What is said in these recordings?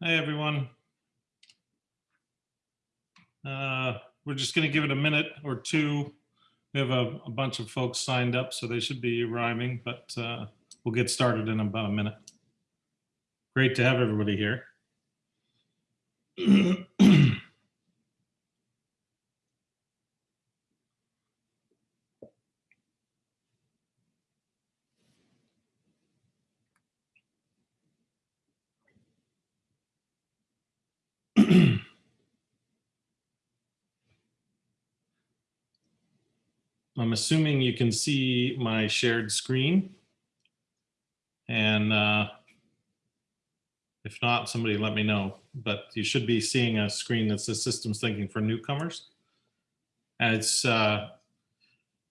Hey, everyone. Uh, We're just going to give it a minute or two. We have a, a bunch of folks signed up, so they should be arriving, but uh, we'll get started in about a minute. Great to have everybody here. I'm assuming you can see my shared screen. And uh, if not, somebody let me know. But you should be seeing a screen that says Systems Thinking for Newcomers. And it's, uh,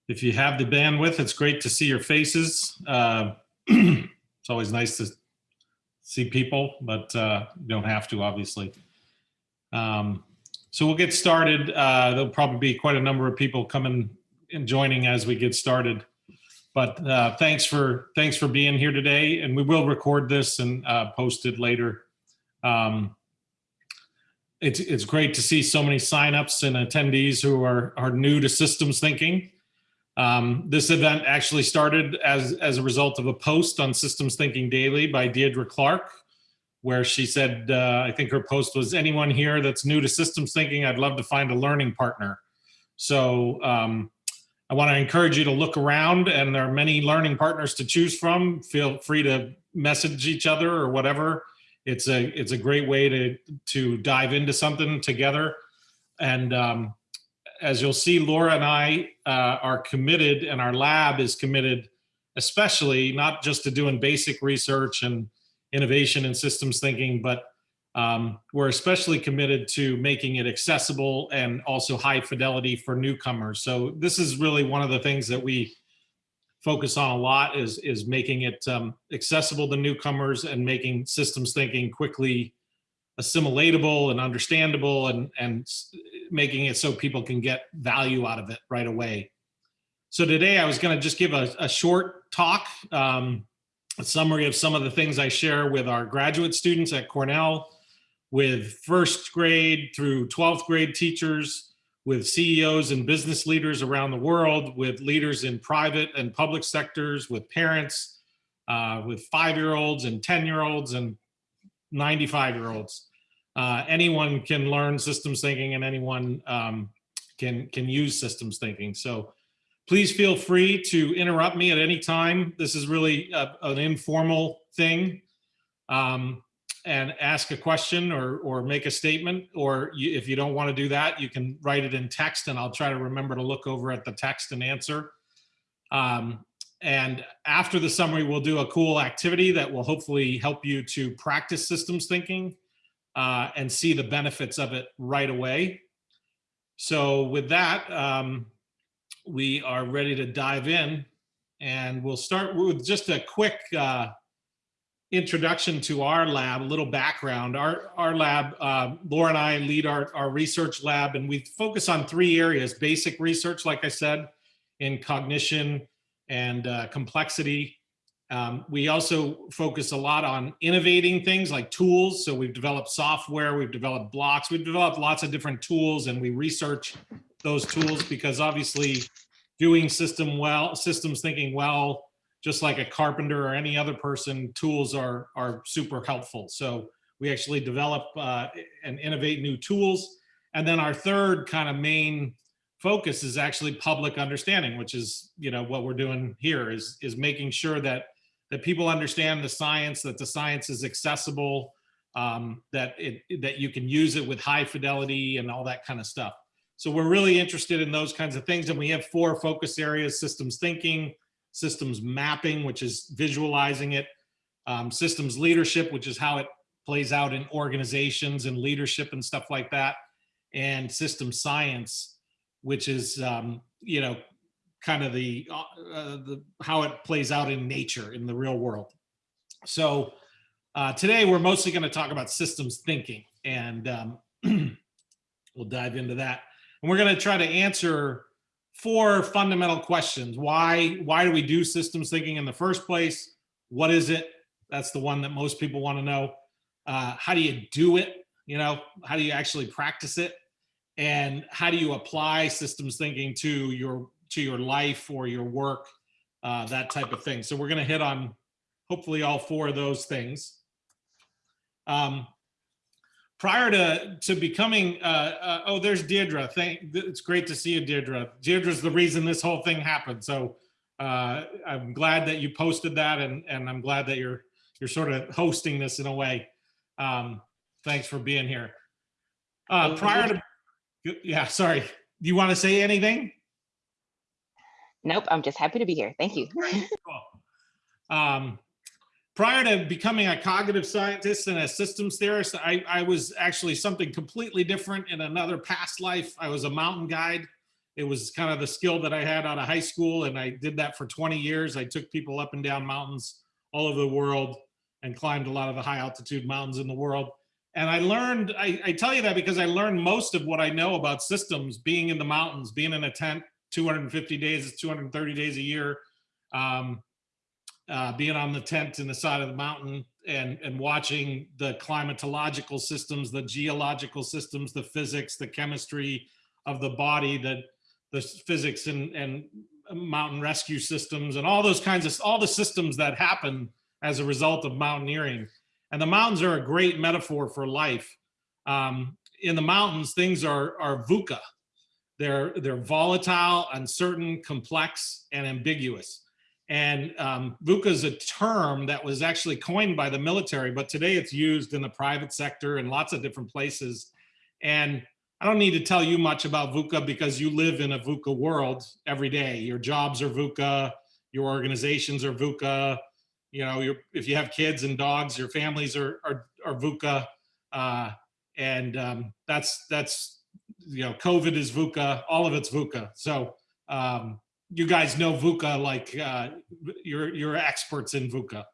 if you have the bandwidth, it's great to see your faces. Uh, it's always nice to see people, but uh, you don't have to, obviously. Um, so we'll get started. Uh, there'll probably be quite a number of people coming and joining as we get started. But uh, thanks for thanks for being here today, and we will record this and uh, post it later. Um, it's it's great to see so many signups and attendees who are are new to systems thinking. Um, this event actually started as as a result of a post on Systems Thinking Daily by Deirdre Clark, where she said, uh, I think her post was, anyone here that's new to systems thinking, I'd love to find a learning partner. So um, I want to encourage you to look around and there are many learning partners to choose from. Feel free to message each other or whatever. It's a, it's a great way to, to dive into something together. And um, as you'll see, Laura and I uh, are committed and our lab is committed, especially not just to doing basic research and innovation and systems thinking, but um, we're especially committed to making it accessible and also high fidelity for newcomers. So this is really one of the things that we focus on a lot is, is making it um, accessible to newcomers and making systems thinking quickly assimilatable and understandable and, and making it so people can get value out of it right away. So today I was gonna just give a, a short talk, um, a summary of some of the things I share with our graduate students at Cornell, with first grade through 12th grade teachers, with CEOs and business leaders around the world, with leaders in private and public sectors, with parents, uh, with five-year-olds and 10-year-olds and 95-year-olds. Uh, anyone can learn systems thinking and anyone um, can, can use systems thinking. So please feel free to interrupt me at any time. This is really a, an informal thing. Um, and ask a question or, or make a statement, or you, if you don't want to do that, you can write it in text and I'll try to remember to look over at the text and answer. Um, and after the summary, we'll do a cool activity that will hopefully help you to practice systems thinking uh, and see the benefits of it right away. So with that, um, we are ready to dive in and we'll start with just a quick uh, introduction to our lab, a little background. Our, our lab, uh, Laura and I lead our, our research lab and we focus on three areas, basic research, like I said, in cognition and uh, complexity. Um, we also focus a lot on innovating things like tools. So we've developed software, we've developed blocks, we've developed lots of different tools and we research those tools because obviously doing system well, systems thinking well just like a carpenter or any other person, tools are, are super helpful. So we actually develop uh, and innovate new tools. And then our third kind of main focus is actually public understanding, which is, you know, what we're doing here is, is making sure that, that people understand the science, that the science is accessible, um, that, it, that you can use it with high fidelity and all that kind of stuff. So we're really interested in those kinds of things. And we have four focus areas, systems thinking, systems mapping, which is visualizing it, um, systems leadership, which is how it plays out in organizations and leadership and stuff like that, and system science, which is, um, you know, kind of the, uh, the how it plays out in nature, in the real world. So uh, today we're mostly going to talk about systems thinking, and um, we'll dive into that. And we're going to try to answer four fundamental questions. Why, why do we do systems thinking in the first place? What is it? That's the one that most people want to know. uh, how do you do it? You know, how do you actually practice it? And how do you apply systems thinking to your to your life or your work, uh, that type of thing. So we're going to hit on hopefully all four of those things. Um, prior to to becoming, uh, uh, oh, there's Deirdre. Thank, it's great to see you, Deirdre. Deirdre's the reason this whole thing happened. So uh, I'm glad that you posted that, and and I'm glad that you're you're sort of hosting this in a way. Um, thanks for being here. Uh, prior to, yeah, sorry. Do you want to say anything? Nope, I'm just happy to be here. Thank you. Cool. Um, prior to becoming a cognitive scientist and a systems theorist, I, I was actually something completely different in another past life. I was a mountain guide. It was kind of the skill that I had out of high school, and I did that for 20 years. I took people up and down mountains all over the world and climbed a lot of the high altitude mountains in the world. And I learned, I, I tell you that because I learned most of what I know about systems being in the mountains, being in a tent 250 days, 230 days a year, um, uh, being on the tent in the side of the mountain and, and watching the climatological systems, the geological systems, the physics, the chemistry of the body, the, the physics and, and mountain rescue systems and all those kinds of, all the systems that happen as a result of mountaineering. And the mountains are a great metaphor for life. Um, in the mountains, things are, are VUCA. They're, they're volatile, uncertain, complex, and ambiguous. And um, VUCA is a term that was actually coined by the military, but today it's used in the private sector in lots of different places. And I don't need to tell you much about VUCA because you live in a VUCA world every day. Your jobs are VUCA, your organizations are VUCA, you know, your, if you have kids and dogs, your families are, are, are VUCA. Uh, and um, that's, that's, you know, COVID is VUCA, all of it's VUCA. So um, you guys know VUCA like uh, you're, you're experts in VUCA.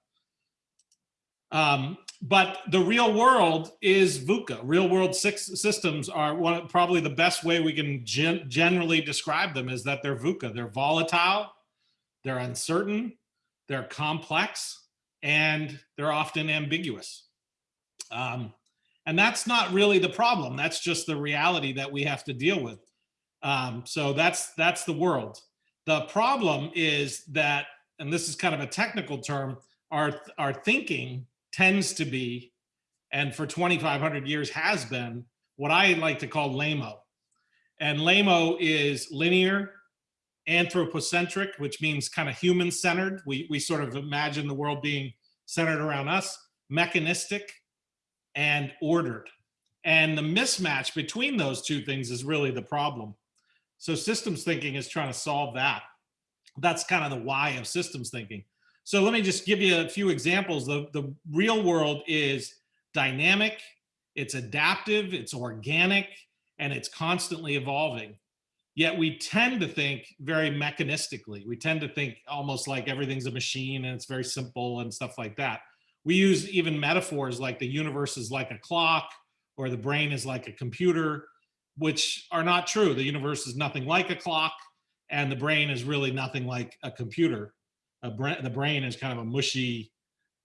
Um, but the real world is VUCA. Real world systems are one, probably the best way we can gen generally describe them is that they're VUCA. They're volatile, they're uncertain, they're complex, and they're often ambiguous. Um, and that's not really the problem. That's just the reality that we have to deal with. Um, so that's that's the world. The problem is that, and this is kind of a technical term, our, our thinking tends to be, and for 2,500 years has been, what I like to call LAMO. And LAMO is linear, anthropocentric, which means kind of human centered. We, we sort of imagine the world being centered around us, mechanistic and ordered. And the mismatch between those two things is really the problem. So systems thinking is trying to solve that. That's kind of the why of systems thinking. So let me just give you a few examples. The, the real world is dynamic, it's adaptive, it's organic, and it's constantly evolving. Yet we tend to think very mechanistically. We tend to think almost like everything's a machine and it's very simple and stuff like that. We use even metaphors like the universe is like a clock or the brain is like a computer, which are not true. The universe is nothing like a clock and the brain is really nothing like a computer. A bra the brain is kind of a mushy,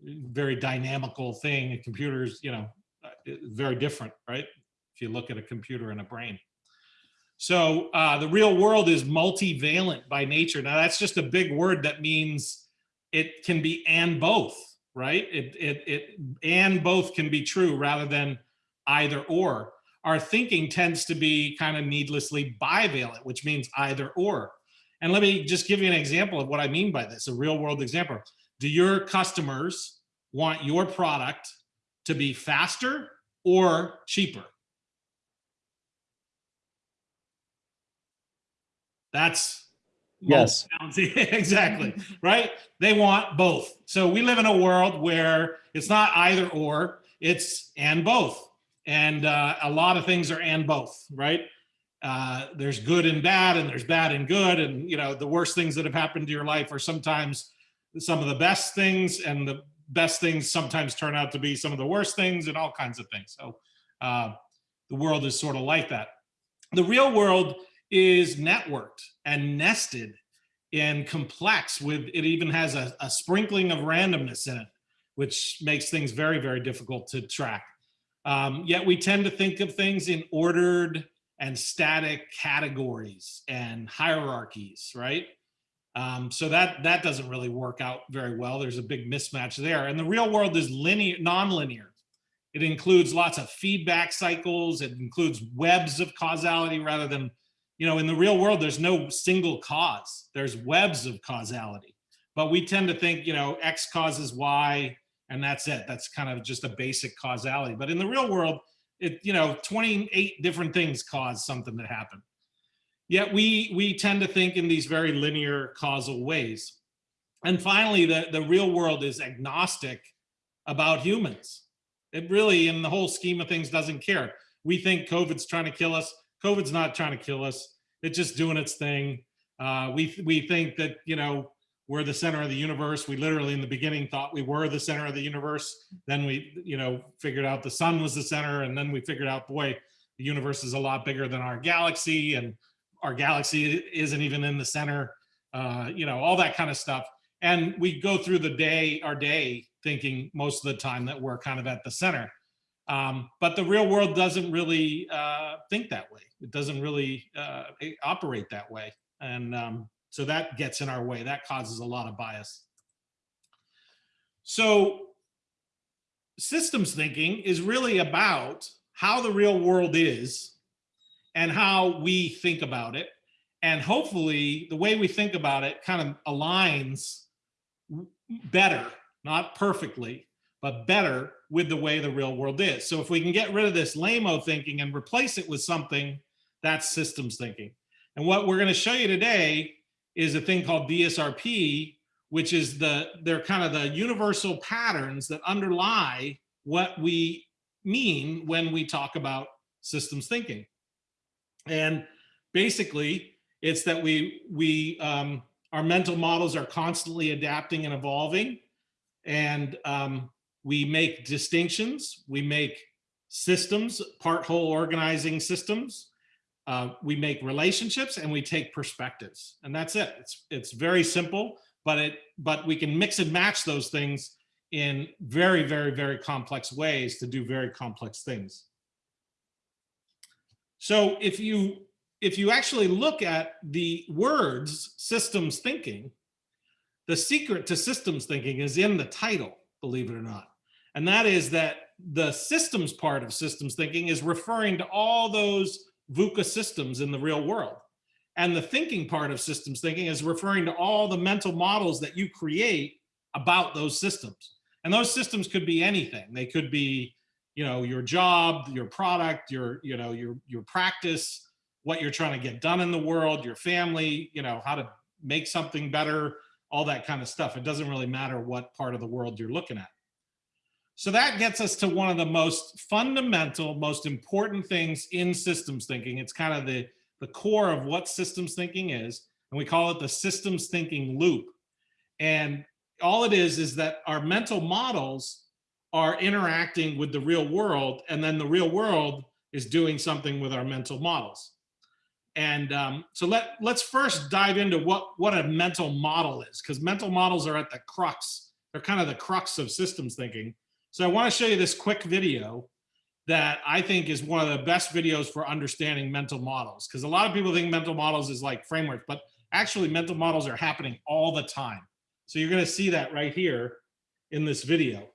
very dynamical thing. A computer is, you know, uh, very different, right? If you look at a computer and a brain. So uh, the real world is multivalent by nature. Now that's just a big word that means it can be and both, right? It, it, it and both can be true rather than either or. Our thinking tends to be kind of needlessly bivalent, which means either or. And let me just give you an example of what I mean by this, a real world example. Do your customers want your product to be faster or cheaper? That's yes exactly right they want both so we live in a world where it's not either or it's and both and uh, a lot of things are and both right? Uh, there's good and bad and there's bad and good and you know the worst things that have happened to your life are sometimes some of the best things and the best things sometimes turn out to be some of the worst things and all kinds of things. So uh, the world is sort of like that. The real world is networked and nested and complex with it even has a, a, sprinkling of randomness in it which makes things very, very difficult to track. Um, yet we tend to think of things in ordered and static categories and hierarchies, right? Um, so that that doesn't really work out very well. There's a big mismatch there. And the real world is linear, non-linear. It includes lots of feedback cycles. It includes webs of causality rather than, you know, in the real world, there's no single cause. There's webs of causality. But we tend to think, you know, X causes Y, and that's it. That's kind of just a basic causality. But in the real world, it, you know, 28 different things cause something to happen. Yet we, we tend to think in these very linear causal ways. And finally, the, the real world is agnostic about humans. It really, in the whole scheme of things, doesn't care. We think COVID's trying to kill us. COVID's not trying to kill us. It's just doing its thing. Uh, we, we think that, you know, we're the center of the universe. We literally in the beginning thought we were the center of the universe. Then we, you know, figured out the sun was the center. And then we figured out, boy, the universe is a lot bigger than our galaxy and our galaxy isn't even in the center, uh, you know, all that kind of stuff. And we go through the day, our day, thinking most of the time that we're kind of at the center. Um, but the real world doesn't really uh, think that way. It doesn't really uh, operate that way. And um, so that gets in our way. That causes a lot of bias. So systems thinking is really about how the real world is and how we think about it. And hopefully the way we think about it kind of aligns better, not perfectly, but better with the way the real world is. So if we can get rid of this lame-o thinking and replace it with something, that's systems thinking. And what we're gonna show you today is a thing called DSRP, which is the, they're kind of the universal patterns that underlie what we mean when we talk about systems thinking. And basically it's that we, we um, our mental models are constantly adapting and evolving and um, we make distinctions, we make systems, part whole organizing systems, uh, we make relationships and we take perspectives and that's it. It's, it's very simple, but it, but we can mix and match those things in very, very, very complex ways to do very complex things. So if you if you actually look at the words systems thinking, the secret to systems thinking is in the title, believe it or not. And that is that the systems part of systems thinking is referring to all those VUCA systems in the real world. And the thinking part of systems thinking is referring to all the mental models that you create about those systems. And those systems could be anything. They could be, you know, your job, your product, your, you know, your, your practice, what you're trying to get done in the world, your family, you know, how to make something better, all that kind of stuff. It doesn't really matter what part of the world you're looking at. So that gets us to one of the most fundamental, most important things in systems thinking. It's kind of the, the core of what systems thinking is, and we call it the systems thinking loop. And all it is, is that our mental models are interacting with the real world, and then the real world is doing something with our mental models. And um, so let, let's first dive into what, what a mental model is, because mental models are at the crux. They're kind of the crux of systems thinking. So I want to show you this quick video that I think is one of the best videos for understanding mental models. Because a lot of people think mental models is like framework, but actually mental models are happening all the time. So you're going to see that right here in this video.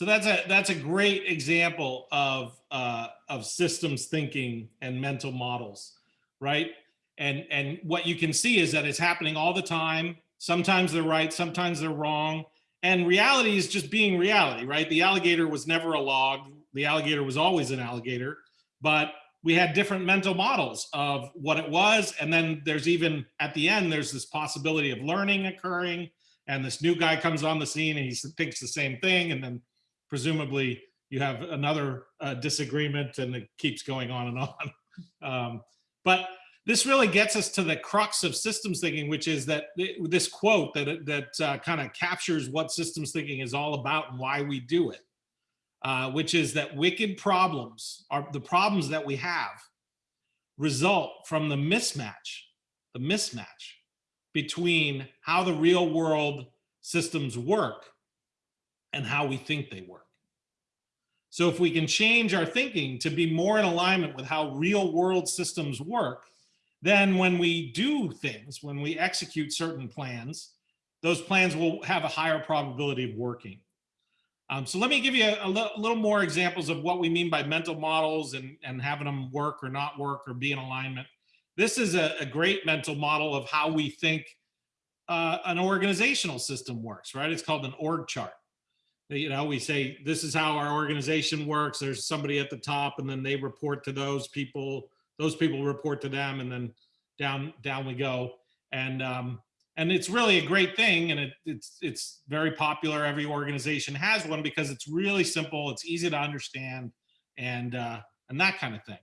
So that's a that's a great example of uh, of systems thinking and mental models, right? And and what you can see is that it's happening all the time. Sometimes they're right, sometimes they're wrong. And reality is just being reality, right? The alligator was never a log. The alligator was always an alligator, but we had different mental models of what it was. And then there's even at the end, there's this possibility of learning occurring. And this new guy comes on the scene and he thinks the same thing. And then presumably you have another uh, disagreement and it keeps going on and on. Um, but this really gets us to the crux of systems thinking, which is that th- this quote that, that uh, kind of captures what systems thinking is all about and why we do it, uh, which is that wicked problems are the problems that we have result from the mismatch, the mismatch between how the real world systems work and how we think they work. So if we can change our thinking to be more in alignment with how real world systems work, then when we do things, when we execute certain plans, those plans will have a higher probability of working. Um, so let me give you a, a little more examples of what we mean by mental models and, and having them work or not work or be in alignment. This is a, a great mental model of how we think uh, an organizational system works, right? It's called an org chart. You know, we say, this is how our organization works. There's somebody at the top and then they report to those people those people report to them and then down down we go. And um and it's really a great thing and it, it's it's very popular. Every organization has one because it's really simple it's easy to understand and uh and that kind of thing.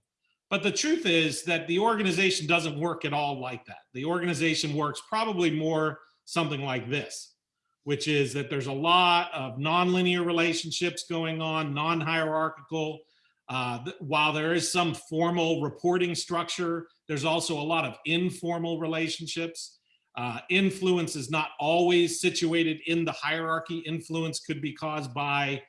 But the truth is that the organization doesn't work at all like that. The organization works probably more something like this which is that there's a lot of nonlinear relationships going on non-hierarchical uh, while there is some formal reporting structure, there's also a lot of informal relationships. Uh, influence is not always situated in the hierarchy. Influence could be caused by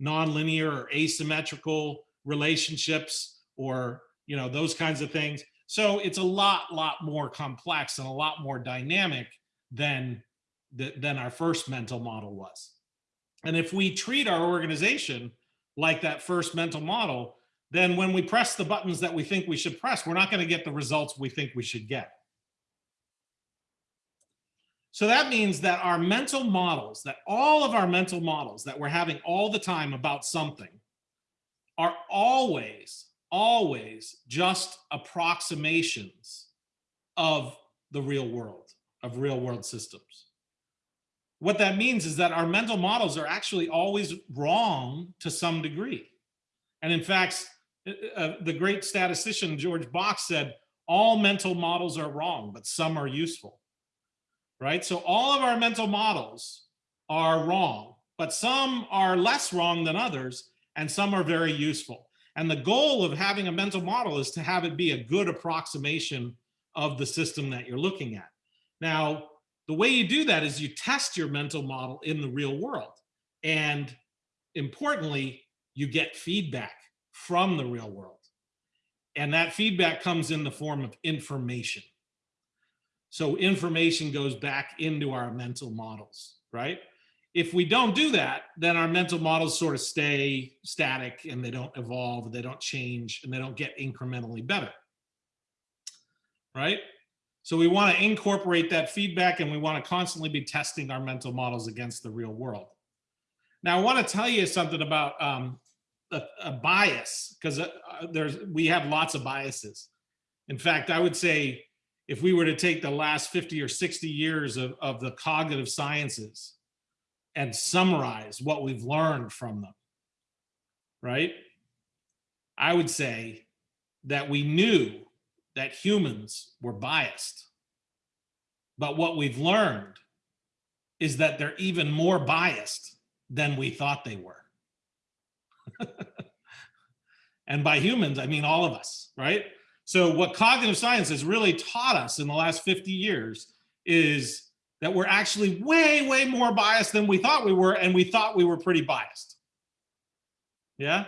nonlinear or asymmetrical relationships or you know those kinds of things. So it's a lot, lot more complex and a lot more dynamic than th- than our first mental model was. And if we treat our organization like that first mental model, then when we press the buttons that we think we should press, we're not going to get the results we think we should get. So that means that our mental models, that all of our mental models that we're having all the time about something are always, always just approximations of the real world, of real world systems what that means is that our mental models are actually always wrong to some degree. And in fact, uh, uh, the great statistician George Box said, all mental models are wrong, but some are useful, right? So all of our mental models are wrong, but some are less wrong than others, and some are very useful. And the goal of having a mental model is to have it be a good approximation of the system that you're looking at. Now, the way you do that is you test your mental model in the real world. And importantly, you get feedback from the real world. And that feedback comes in the form of information. So information goes back into our mental models, right? If we don't do that, then our mental models sort of stay static and they don't evolve, they don't change, and they don't get incrementally better, right? So we want to incorporate that feedback and we want to constantly be testing our mental models against the real world. Now, I want to tell you something about um, a, a, bias because uh, there's we have lots of biases. In fact, I would say if we were to take the last 50 or 60 years of, of the cognitive sciences and summarize what we've learned from them, right? I would say that we knew that humans were biased. But what we've learned is that they're even more biased than we thought they were. and by humans, I mean all of us, right? So, what cognitive science has really taught us in the last 50 years is that we're actually way, way more biased than we thought we were, and we thought we were pretty biased. Yeah?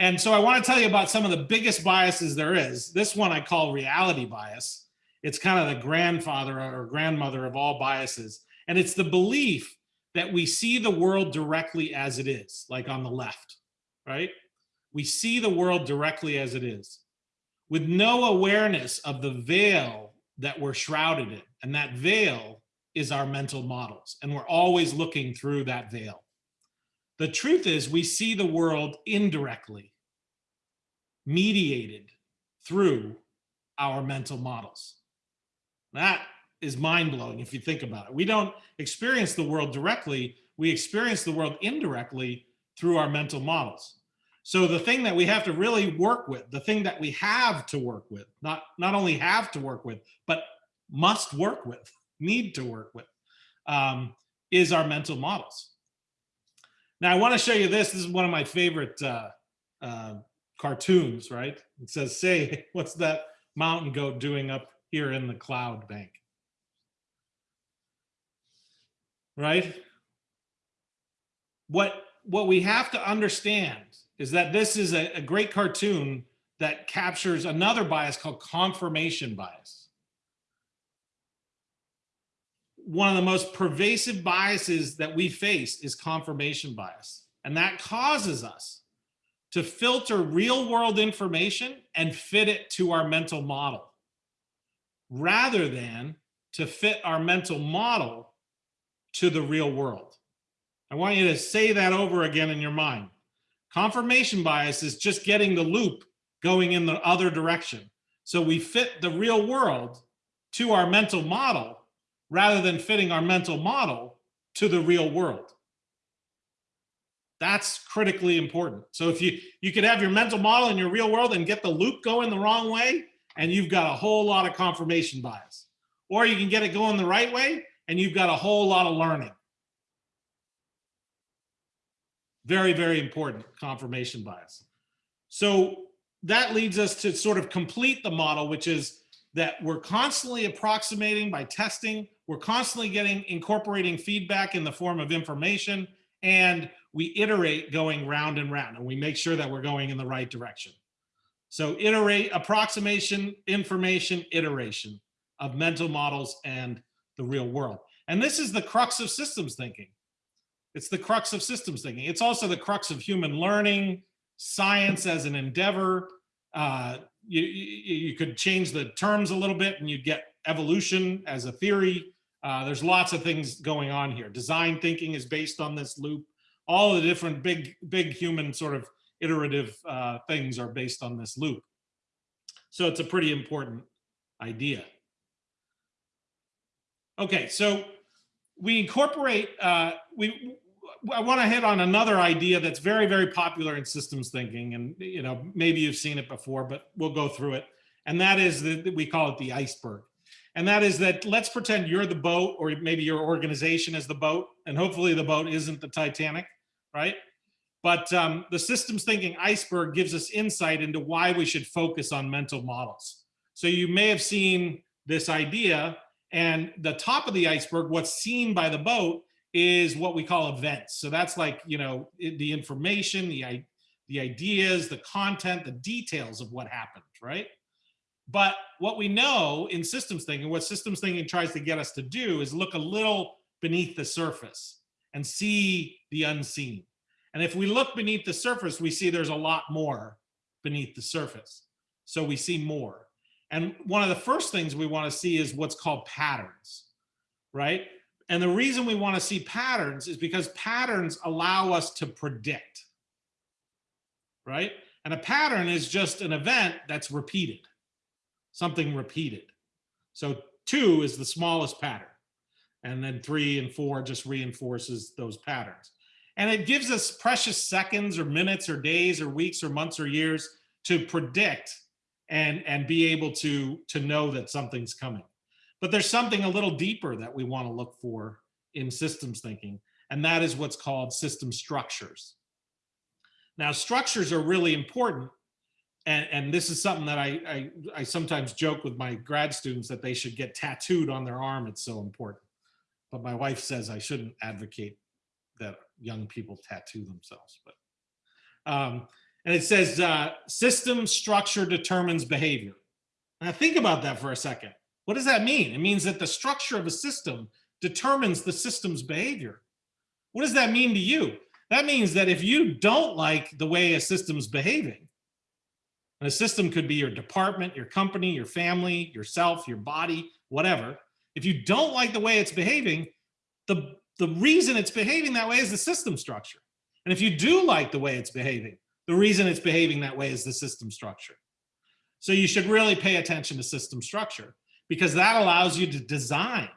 And so I want to tell you about some of the biggest biases there is. This one I call reality bias. It's kind of the grandfather or grandmother of all biases. And it's the belief that we see the world directly as it is, like on the left, right? We see the world directly as it is with no awareness of the veil that we're shrouded in. And that veil is our mental models, and we're always looking through that veil. The truth is we see the world indirectly, mediated through our mental models. That is mind blowing if you think about it. We don't experience the world directly, we experience the world indirectly through our mental models. So the thing that we have to really work with, the thing that we have to work with, not, not only have to work with, but must work with, need to work with, um, is our mental models. Now I wanna show you this, this is one of my favorite uh, uh, cartoons, right? It says, say, what's that mountain goat doing up here in the cloud bank? Right? What, what we have to understand is that this is a, a great cartoon that captures another bias called confirmation bias. One of the most pervasive biases that we face is confirmation bias. And that causes us to filter real world information and fit it to our mental model rather than to fit our mental model to the real world. I want you to say that over again in your mind. Confirmation bias is just getting the loop going in the other direction. So we fit the real world to our mental model rather than fitting our mental model to the real world. That's critically important. So if you, you could have your mental model in your real world and get the loop going the wrong way, and you've got a whole lot of confirmation bias. Or you can get it going the right way, and you've got a whole lot of learning. Very, very important confirmation bias. So that leads us to sort of complete the model, which is that we're constantly approximating by testing. We're constantly getting incorporating feedback in the form of information and we iterate going round and round and we make sure that we're going in the right direction. So iterate, approximation, information, iteration of mental models and the real world. And this is the crux of systems thinking. It's the crux of systems thinking. It's also the crux of human learning, science as an endeavor. Uh, you, you, could change the terms a little bit and you'd get evolution as a theory. Uh, there's lots of things going on here. Design thinking is based on this loop. All the different big, big human sort of iterative uh, things are based on this loop. So it's a pretty important idea. Okay, so we incorporate, uh, we, I want to hit on another idea that's very, very popular in systems thinking. And, you know, maybe you've seen it before, but we'll go through it. And that is that we call it the iceberg. And that is that let's pretend you're the boat or maybe your organization is the boat and hopefully the boat isn't the Titanic, right? But um, the systems thinking iceberg gives us insight into why we should focus on mental models. So you may have seen this idea and the top of the iceberg, what's seen by the boat is what we call events. So that's like, you know, the information, the, the ideas, the content, the details of what happened, right? But what we know in systems thinking, what systems thinking tries to get us to do is look a little beneath the surface and see the unseen. And if we look beneath the surface, we see there's a lot more beneath the surface. So we see more. And one of the first things we want to see is what's called patterns, right? And the reason we want to see patterns is because patterns allow us to predict, right? And a pattern is just an event that's repeated, something repeated. So two is the smallest pattern. And then three and four just reinforces those patterns. And it gives us precious seconds or minutes or days or weeks or months or years to predict and, and be able to, to know that something's coming. But there's something a little deeper that we want to look for in systems thinking, and that is what's called system structures. Now, structures are really important, and, and this is something that I, I, I sometimes joke with my grad students that they should get tattooed on their arm. It's so important. But my wife says I shouldn't advocate that young people tattoo themselves. But um, and it says uh, system structure determines behavior. Now think about that for a second. What does that mean? It means that the structure of a system determines the system's behavior. What does that mean to you? That means that if you don't like the way a system's behaving, and a system could be your department, your company, your family, yourself, your body, whatever. if you don't like the way it's behaving, the, the reason it's behaving that way is the system structure. And if you do like the way it's behaving, the reason it's behaving that way is the system structure. So you should really pay attention to system structure because that allows you to design.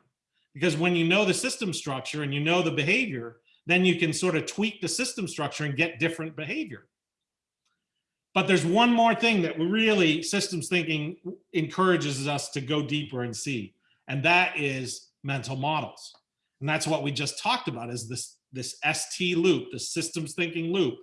Because when you know the system structure and you know the behavior, then you can sort of tweak the system structure and get different behavior. But there's one more thing that really systems thinking encourages us to go deeper and see, and that is mental models. And that's what we just talked about is this, this ST loop, the systems thinking loop,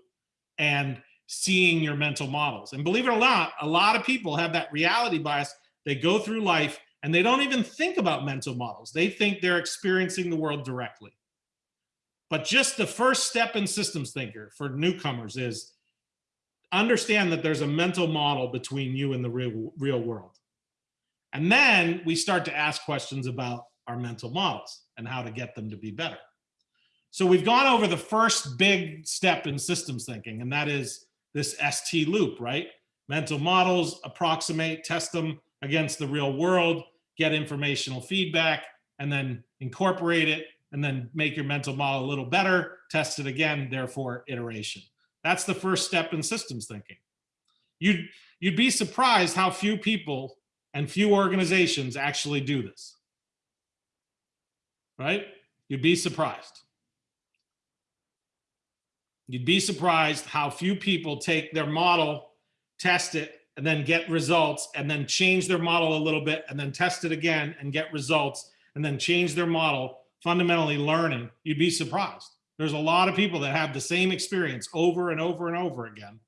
and seeing your mental models. And believe it or not, a lot of people have that reality bias. They go through life and they don't even think about mental models. They think they're experiencing the world directly. But just the first step in systems thinker for newcomers is understand that there's a mental model between you and the real, real world. And then we start to ask questions about our mental models and how to get them to be better. So we've gone over the first big step in systems thinking, and that is this ST loop, right? Mental models, approximate, test them against the real world, get informational feedback, and then incorporate it, and then make your mental model a little better, test it again, therefore iteration. That's the first step in systems thinking. You'd, you'd be surprised how few people and few organizations actually do this. Right? You'd be surprised. You'd be surprised how few people take their model, test it, and then get results, and then change their model a little bit, and then test it again and get results, and then change their model, fundamentally learning. You'd be surprised. There's a lot of people that have the same experience over and over and over again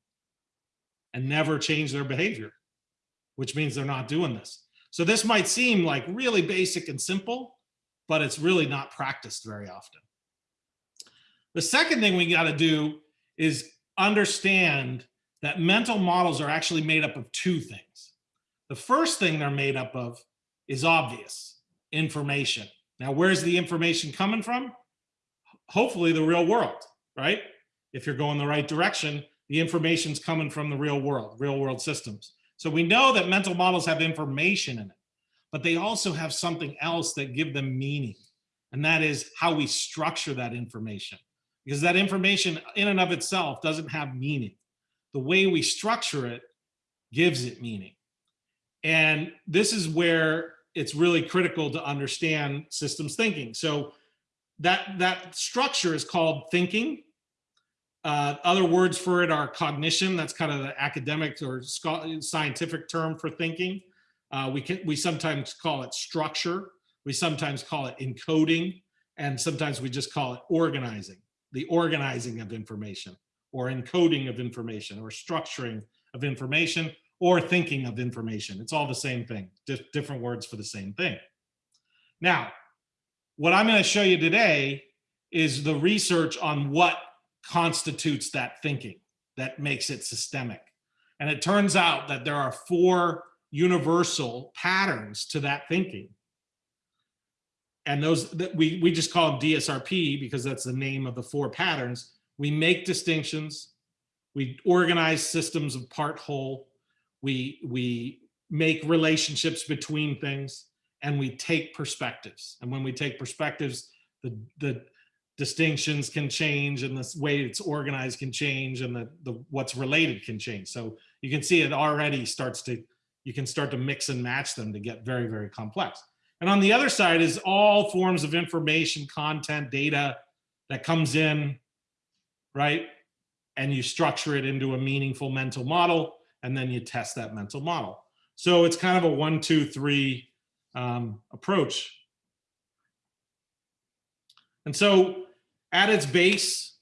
and never change their behavior, which means they're not doing this. So this might seem like really basic and simple, but it's really not practiced very often. The second thing we got to do is understand that mental models are actually made up of two things. The first thing they're made up of is obvious information. Now, where's the information coming from? hopefully the real world, right? If you're going the right direction, the information's coming from the real world, real world systems. So we know that mental models have information in it, but they also have something else that give them meaning. And that is how we structure that information. Because that information in and of itself doesn't have meaning. The way we structure it gives it meaning. And this is where it's really critical to understand systems thinking. So that that structure is called thinking. Uh, other words for it are cognition. That's kind of the academic or scientific term for thinking. Uh, we can we sometimes call it structure. We sometimes call it encoding, and sometimes we just call it organizing. The organizing of information, or encoding of information, or structuring of information, or thinking of information. It's all the same thing. different words for the same thing. Now, what I'm going to show you today is the research on what constitutes that thinking that makes it systemic. And it turns out that there are four universal patterns to that thinking. And those that we, we just call them DSRP because that's the name of the four patterns. We make distinctions, we organize systems of part whole, we, we make relationships between things, and we take perspectives. And when we take perspectives, the, the distinctions can change and the way it's organized can change and the, the what's related can change. So you can see it already starts to, you can start to mix and match them to get very, very complex. And on the other side is all forms of information, content, data that comes in, right? And you structure it into a meaningful mental model, and then you test that mental model. So it's kind of a one, two, three um, approach. And so at its base,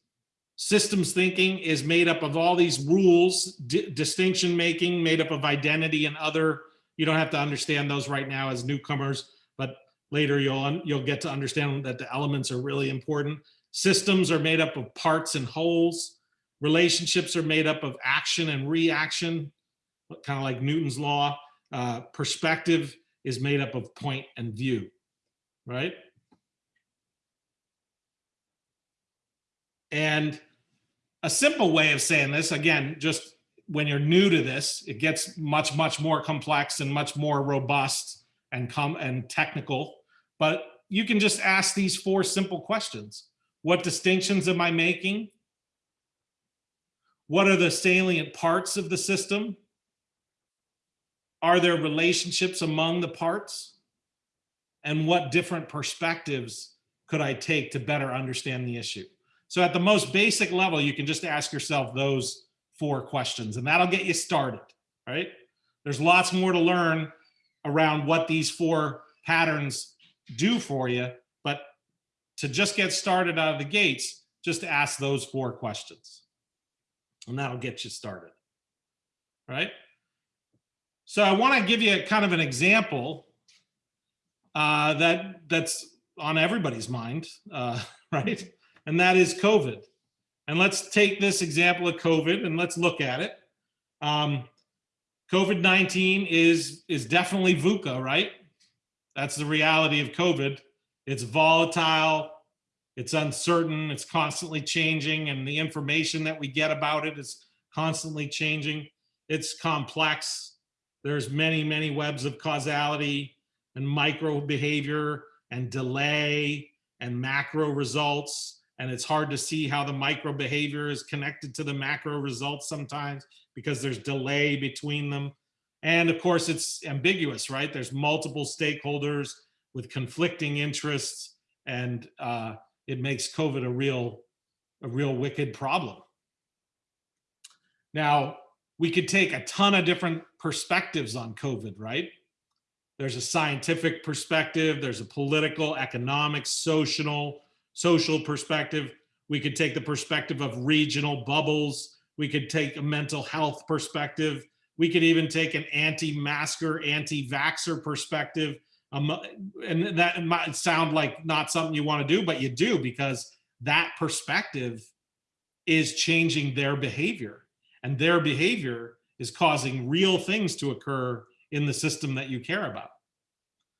systems thinking is made up of all these rules, distinction making, made up of identity and other, you don't have to understand those right now as newcomers, but later you'll, you'll get to understand that the elements are really important. Systems are made up of parts and wholes. Relationships are made up of action and reaction, kind of like Newton's law. Uh, perspective is made up of point and view, right? And a simple way of saying this, again, just when you're new to this, it gets much, much more complex and much more robust and come and technical but you can just ask these four simple questions. What distinctions am I making? What are the salient parts of the system? Are there relationships among the parts? And what different perspectives could I take to better understand the issue? So at the most basic level, you can just ask yourself those four questions and that'll get you started, right? There's lots more to learn around what these four patterns do for you, to just get started out of the gates, just ask those four questions and that'll get you started, right? So I want to give you kind of an example uh, that that's on everybody's mind, uh, right? And that is COVID. And let's take this example of COVID and let's look at it. Um, COVID-19 is, is definitely VUCA, right? That's the reality of COVID. It's volatile, it's uncertain, it's constantly changing, and the information that we get about it is constantly changing. It's complex. There's many, many webs of causality and micro behavior and delay and macro results. And it's hard to see how the micro behavior is connected to the macro results sometimes because there's delay between them. And of course, it's ambiguous, right? There's multiple stakeholders with conflicting interests and uh, it makes COVID a real, a real wicked problem. Now, we could take a ton of different perspectives on COVID, right? There's a scientific perspective, there's a political, economic, social, social perspective. We could take the perspective of regional bubbles. We could take a mental health perspective. We could even take an anti-masker, anti-vaxxer perspective. Um, and that might sound like not something you want to do, but you do because that perspective is changing their behavior and their behavior is causing real things to occur in the system that you care about.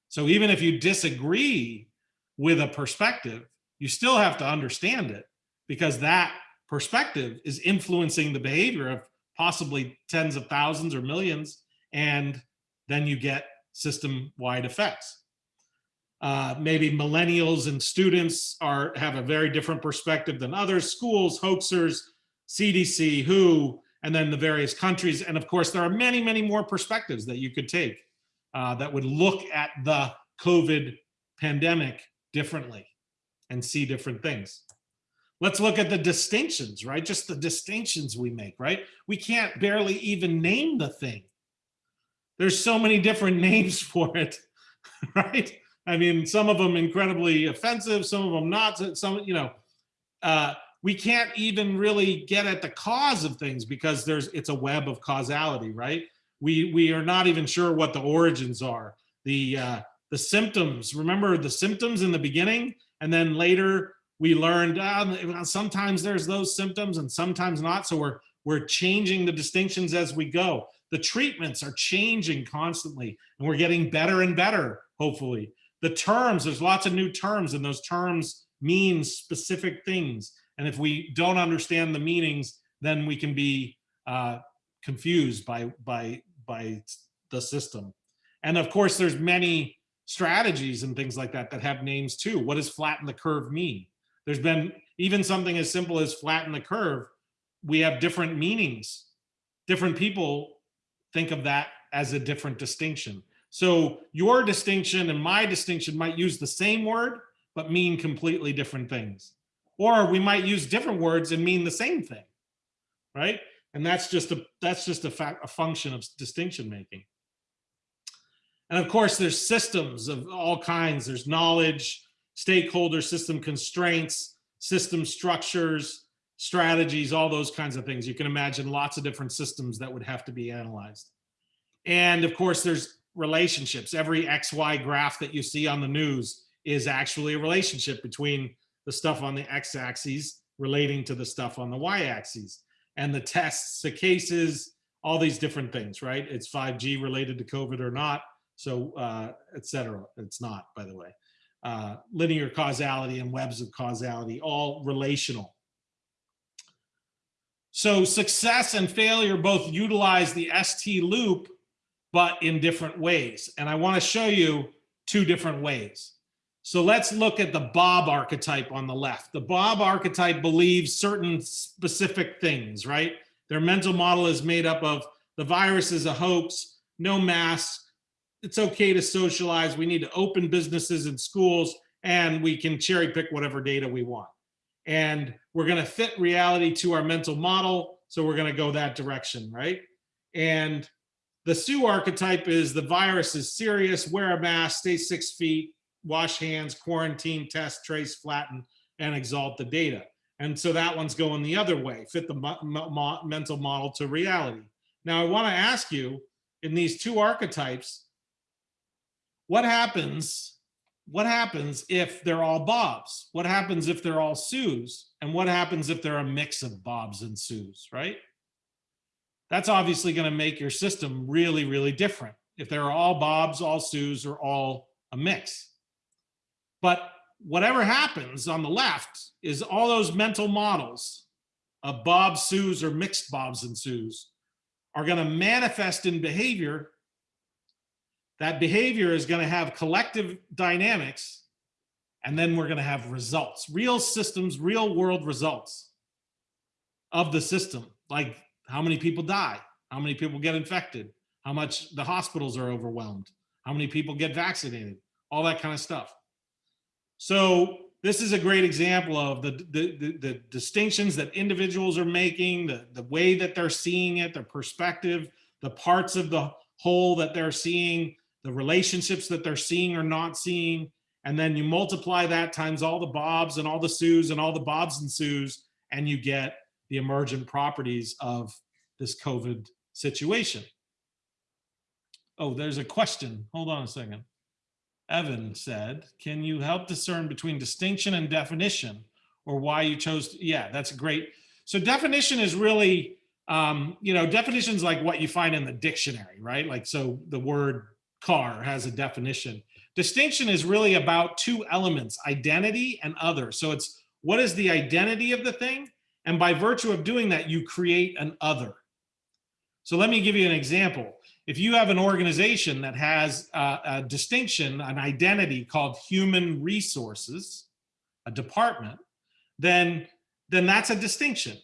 So even if you disagree with a perspective, you still have to understand it because that perspective is influencing the behavior of possibly tens of thousands or millions, and then you get system-wide effects. Uh, maybe millennials and students are have a very different perspective than others, schools, hoaxers, CDC, WHO, and then the various countries. And of course, there are many, many more perspectives that you could take uh, that would look at the COVID pandemic differently and see different things. Let's look at the distinctions, right? Just the distinctions we make, right? We can't barely even name the thing. There's so many different names for it, right? I mean, some of them incredibly offensive, some of them not, some, you know, uh, we can't even really get at the cause of things because there's it's a web of causality, right? We we are not even sure what the origins are. The uh, the symptoms. Remember the symptoms in the beginning, and then later we learned uh, sometimes there's those symptoms and sometimes not. So we're we're changing the distinctions as we go. The treatments are changing constantly, and we're getting better and better. Hopefully, the terms. There's lots of new terms, and those terms mean specific things and if we don't understand the meanings, then we can be uh, confused by, by, by the system. And of course, there's many strategies and things like that that have names too. What does flatten the curve mean? There's been even something as simple as flatten the curve. We have different meanings. Different people think of that as a different distinction. So your distinction and my distinction might use the same word, but mean completely different things. Or we might use different words and mean the same thing, right? And that's just a that's just a, fact, a function of distinction making. And of course, there's systems of all kinds. There's knowledge, stakeholder system constraints, system structures, strategies, all those kinds of things. You can imagine lots of different systems that would have to be analyzed. And of course, there's relationships. Every XY graph that you see on the news is actually a relationship between the stuff on the x-axis relating to the stuff on the y-axis and the tests, the cases, all these different things, right? It's 5G related to COVID or not, so uh, et cetera. It's not, by the way. Uh, linear causality and webs of causality, all relational. So success and failure both utilize the ST loop, but in different ways. And I wanna show you two different ways. So let's look at the Bob archetype on the left. The Bob archetype believes certain specific things, right? Their mental model is made up of the virus is a hoax, no masks, it's okay to socialize, we need to open businesses and schools, and we can cherry pick whatever data we want. And we're gonna fit reality to our mental model, so we're gonna go that direction, right? And the Sue archetype is the virus is serious, wear a mask, stay six feet, wash hands, quarantine, test, trace, flatten, and exalt the data. And so that one's going the other way, fit the mental model to reality. Now I wanna ask you, in these two archetypes, what happens, what happens if they're all Bobs? What happens if they're all Sues? And what happens if they're a mix of Bobs and Sues, right? That's obviously gonna make your system really, really different. If they're all Bobs, all Sues, or all a mix. But whatever happens on the left is all those mental models of Bob, Sues, or mixed Bobs and Sues are gonna manifest in behavior. That behavior is gonna have collective dynamics, and then we're gonna have results, real systems, real world results of the system, like how many people die, how many people get infected, how much the hospitals are overwhelmed, how many people get vaccinated, all that kind of stuff. So this is a great example of the, the, the, the distinctions that individuals are making, the, the way that they're seeing it, their perspective, the parts of the whole that they're seeing, the relationships that they're seeing or not seeing. And then you multiply that times all the Bobs and all the Sues and all the Bobs and Sues, and you get the emergent properties of this COVID situation. Oh, there's a question. Hold on a second. Evan said, can you help discern between distinction and definition or why you chose? to-" yeah, that's great. So definition is really, um, you know, definitions like what you find in the dictionary, right? Like, so the word car has a definition. Distinction is really about two elements, identity and other. So it's what is the identity of the thing? And by virtue of doing that, you create an other. So let me give you an example. If you have an organization that has a, a distinction, an identity called human resources, a department, then, then that's a distinction.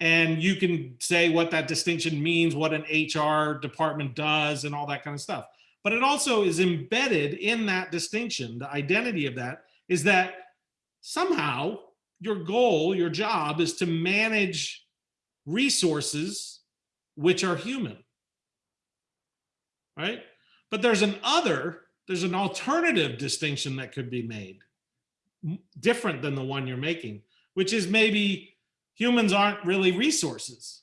And you can say what that distinction means, what an HR department does and all that kind of stuff. But it also is embedded in that distinction, the identity of that is that somehow your goal, your job is to manage resources which are human. Right? But there's an other, there's an alternative distinction that could be made different than the one you're making, which is maybe humans aren't really resources.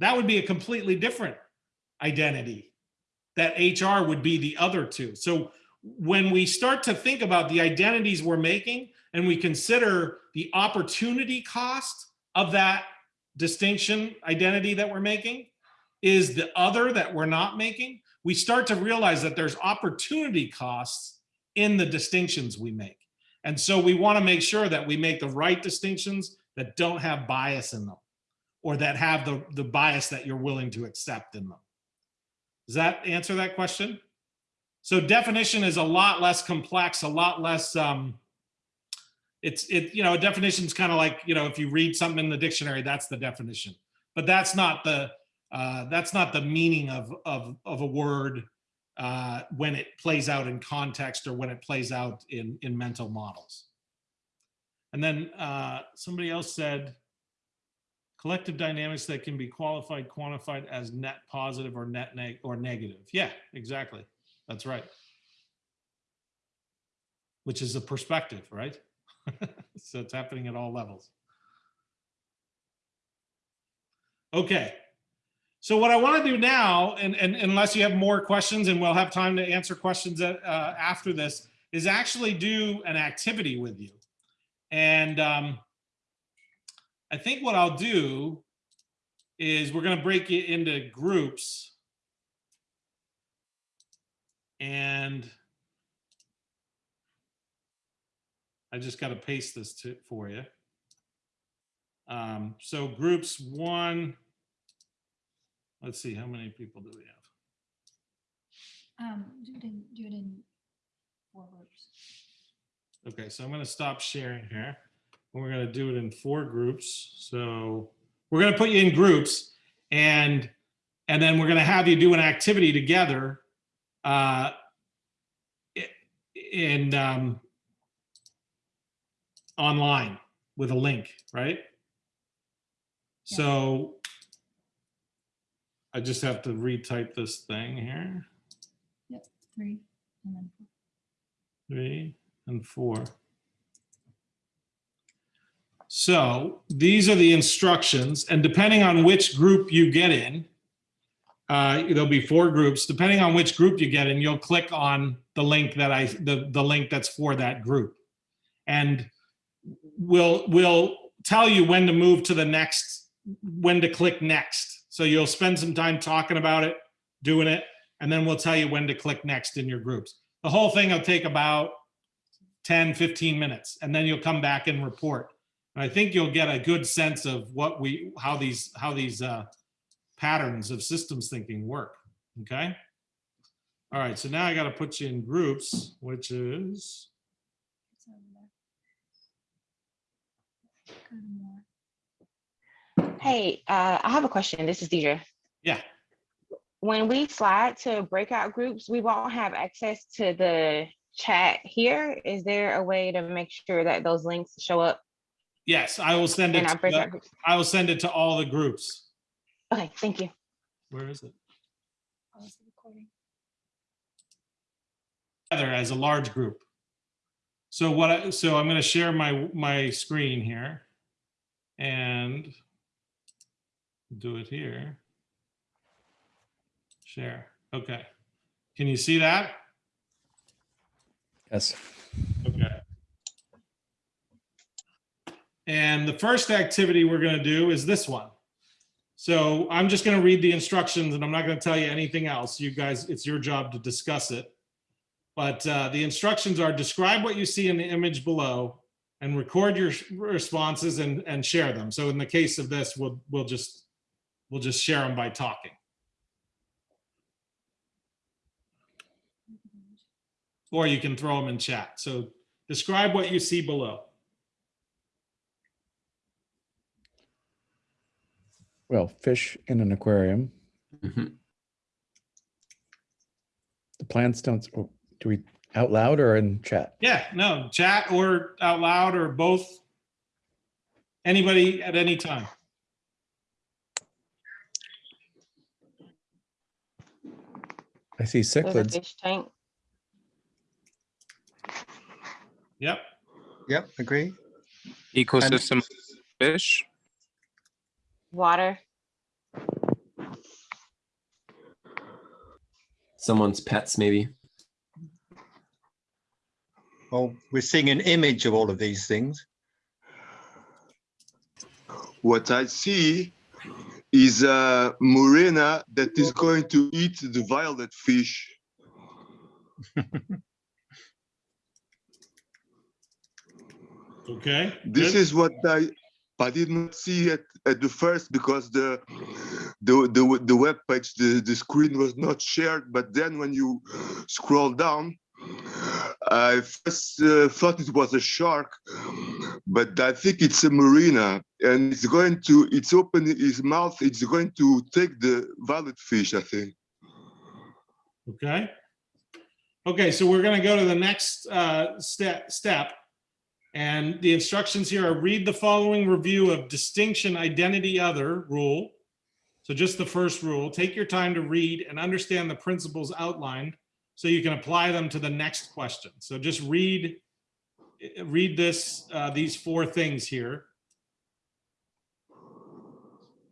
That would be a completely different identity that HR would be the other two. So when we start to think about the identities we're making and we consider the opportunity cost of that distinction identity that we're making is the other that we're not making, we start to realize that there's opportunity costs in the distinctions we make. And so we want to make sure that we make the right distinctions that don't have bias in them or that have the, the bias that you're willing to accept in them. Does that answer that question? So definition is a lot less complex, a lot less, um, it's, it, you know, a definition is kind of like, you know, if you read something in the dictionary, that's the definition. But that's not the, uh, that's not the meaning of, of, of a word uh, when it plays out in context or when it plays out in, in mental models. And then uh, somebody else said, collective dynamics that can be qualified, quantified as net positive or net neg or negative. Yeah, exactly. That's right. Which is a perspective, right? so it's happening at all levels. Okay. So what I want to do now, and, and unless you have more questions and we'll have time to answer questions uh, after this, is actually do an activity with you. And um, I think what I'll do is we're going to break it into groups. And I just got to paste this to, for you. Um, so groups one, let's see, how many people do we have? Um, do it in, do it in four groups. Okay, so I'm gonna stop sharing here. We're gonna do it in four groups. So we're gonna put you in groups and, and then we're gonna have you do an activity together. uh, In, um, online with a link, right? Yeah. So I just have to retype this thing here. Yep, Three and then four. three, and four. So these are the instructions, and depending on which group you get in, uh, there'll be four groups. Depending on which group you get in, you'll click on the link that I, the, the link that's for that group. And we'll, we'll tell you when to move to the next, when to click next. So you'll spend some time talking about it, doing it, and then we'll tell you when to click next in your groups. The whole thing will take about 10, 15 minutes, and then you'll come back and report. And I think you'll get a good sense of what we, how these, how these uh, patterns of systems thinking work, okay? All right, so now I gotta put you in groups, which is, It's over there. Go to more. Hey, uh, I have a question. This is Deidre. yeah, When we slide to breakout groups, we won't have access to the chat here. Is there a way to make sure that those links show up yes, I will send it, to the- I will send it to all the groups. Okay, thank you. Where is it? Oh, Pause the recording. Together as a large group. So what, I so I'm gonna share my, my screen here. And do it here. Share, okay. Can you see that? Yes. Okay. And the first activity we're gonna do is this one. So I'm just gonna read the instructions and I'm not gonna tell you anything else. You guys, it's your job to discuss it. But uh, the instructions are describe what you see in the image below and record your responses and, and share them. So in the case of this, we'll, we'll just, we'll just share them by talking. Or you can throw them in chat. So describe what you see below. Well, fish in an aquarium. Mhm. The plants don't, oh, do we out loud or in chat? Yeah, no, chat or out loud or both. Anybody at any time. I see cichlids. fish tank. Yep. Yep, agree. Ecosystem fish. Water. Someone's pets maybe Well, we're seeing an image of all of these things. What I see is a morena that is going to eat the violet fish. Okay. This good. is what I I did not see it at the first because the the the, the web page the, the screen was not shared. But then when you scroll down, I first uh, thought it was a shark, but I think it's a marina, and it's going to it's open its mouth. It's going to take the violet fish. I think. Okay. Okay, so we're gonna go to the next uh, step, step. And the instructions here are read the following review of distinction identity other rule. So just the first rule, take your time to read and understand the principles outlined so you can apply them to the next question. So just read, read this, uh, these four things here.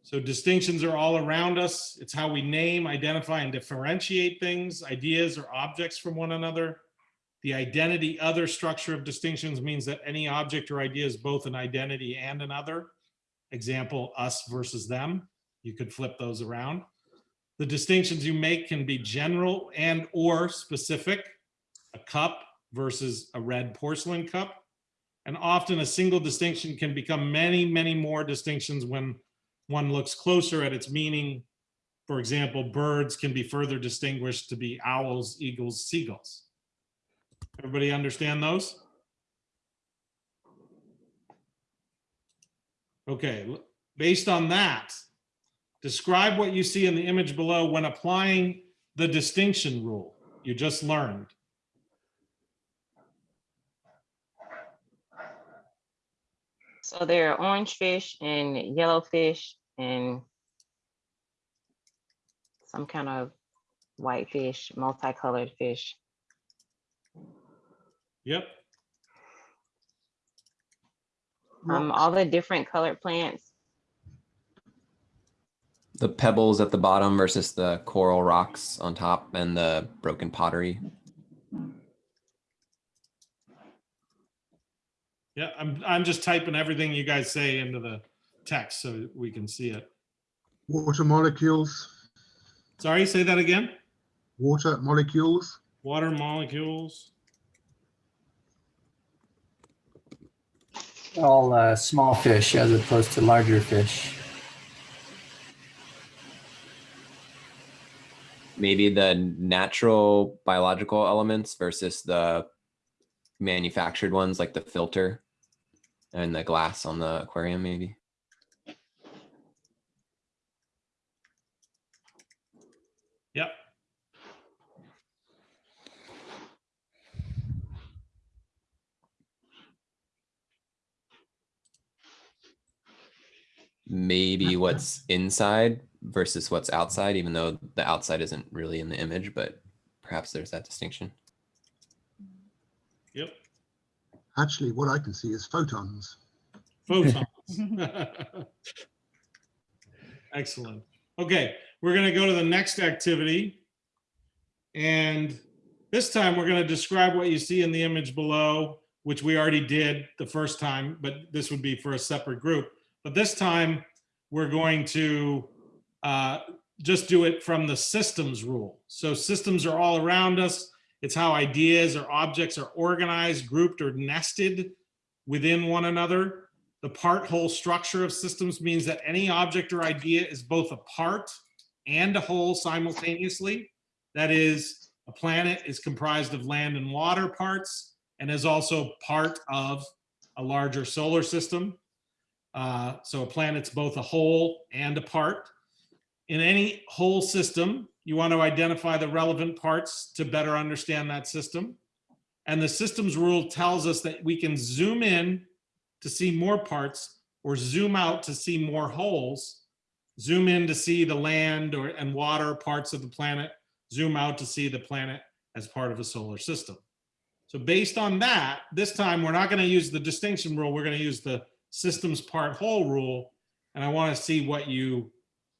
So distinctions are all around us. It's how we name, identify, and differentiate things, ideas or objects from one another. The identity other structure of distinctions means that any object or idea is both an identity and an other. Example, us versus them. You could flip those around. The distinctions you make can be general and or specific. A cup versus a red porcelain cup. And often a single distinction can become many, many more distinctions when one looks closer at its meaning. For example, birds can be further distinguished to be owls, eagles, seagulls. Everybody understand those? Okay, based on that, describe what you see in the image below when applying the distinction rule you just learned. So there are orange fish and yellow fish and some kind of white fish, multicolored fish. Yep, Um, all the different colored plants. The pebbles at the bottom versus the coral rocks on top and the broken pottery. yeah, I'm, I'm just typing everything you guys say into the text so we can see it. Water molecules, Sorry, say that again? water molecules, Water molecules. All uh, small fish as opposed to larger fish. Maybe the natural biological elements versus the manufactured ones like the filter and the glass on the aquarium, maybe. Yep. Maybe what's inside versus what's outside, even though the outside isn't really in the image, but perhaps there's that distinction. Yep. actually what I can see is photons. Photons. Excellent. Okay, we're gonna go to the next activity. And this time, we're gonna describe what you see in the image below, which we already did the first time, but this would be for a separate group. But this time, we're going to uh, just do it from the systems rule. So systems are all around us. It's how ideas or objects are organized, grouped, or nested within one another. The part whole structure of systems means that any object or idea is both a part and a whole simultaneously. That is, a planet is comprised of land and water parts and is also part of a larger solar system. Uh, so a planet's both a whole and a part. In any whole system, you want to identify the relevant parts to better understand that system. And the systems rule tells us that we can zoom in to see more parts or zoom out to see more holes, zoom in to see the land or and water parts of the planet, zoom out to see the planet as part of a solar system. So based on that, this time we're not going to use the distinction rule. We're going to use the systems part whole rule. And I want to see what you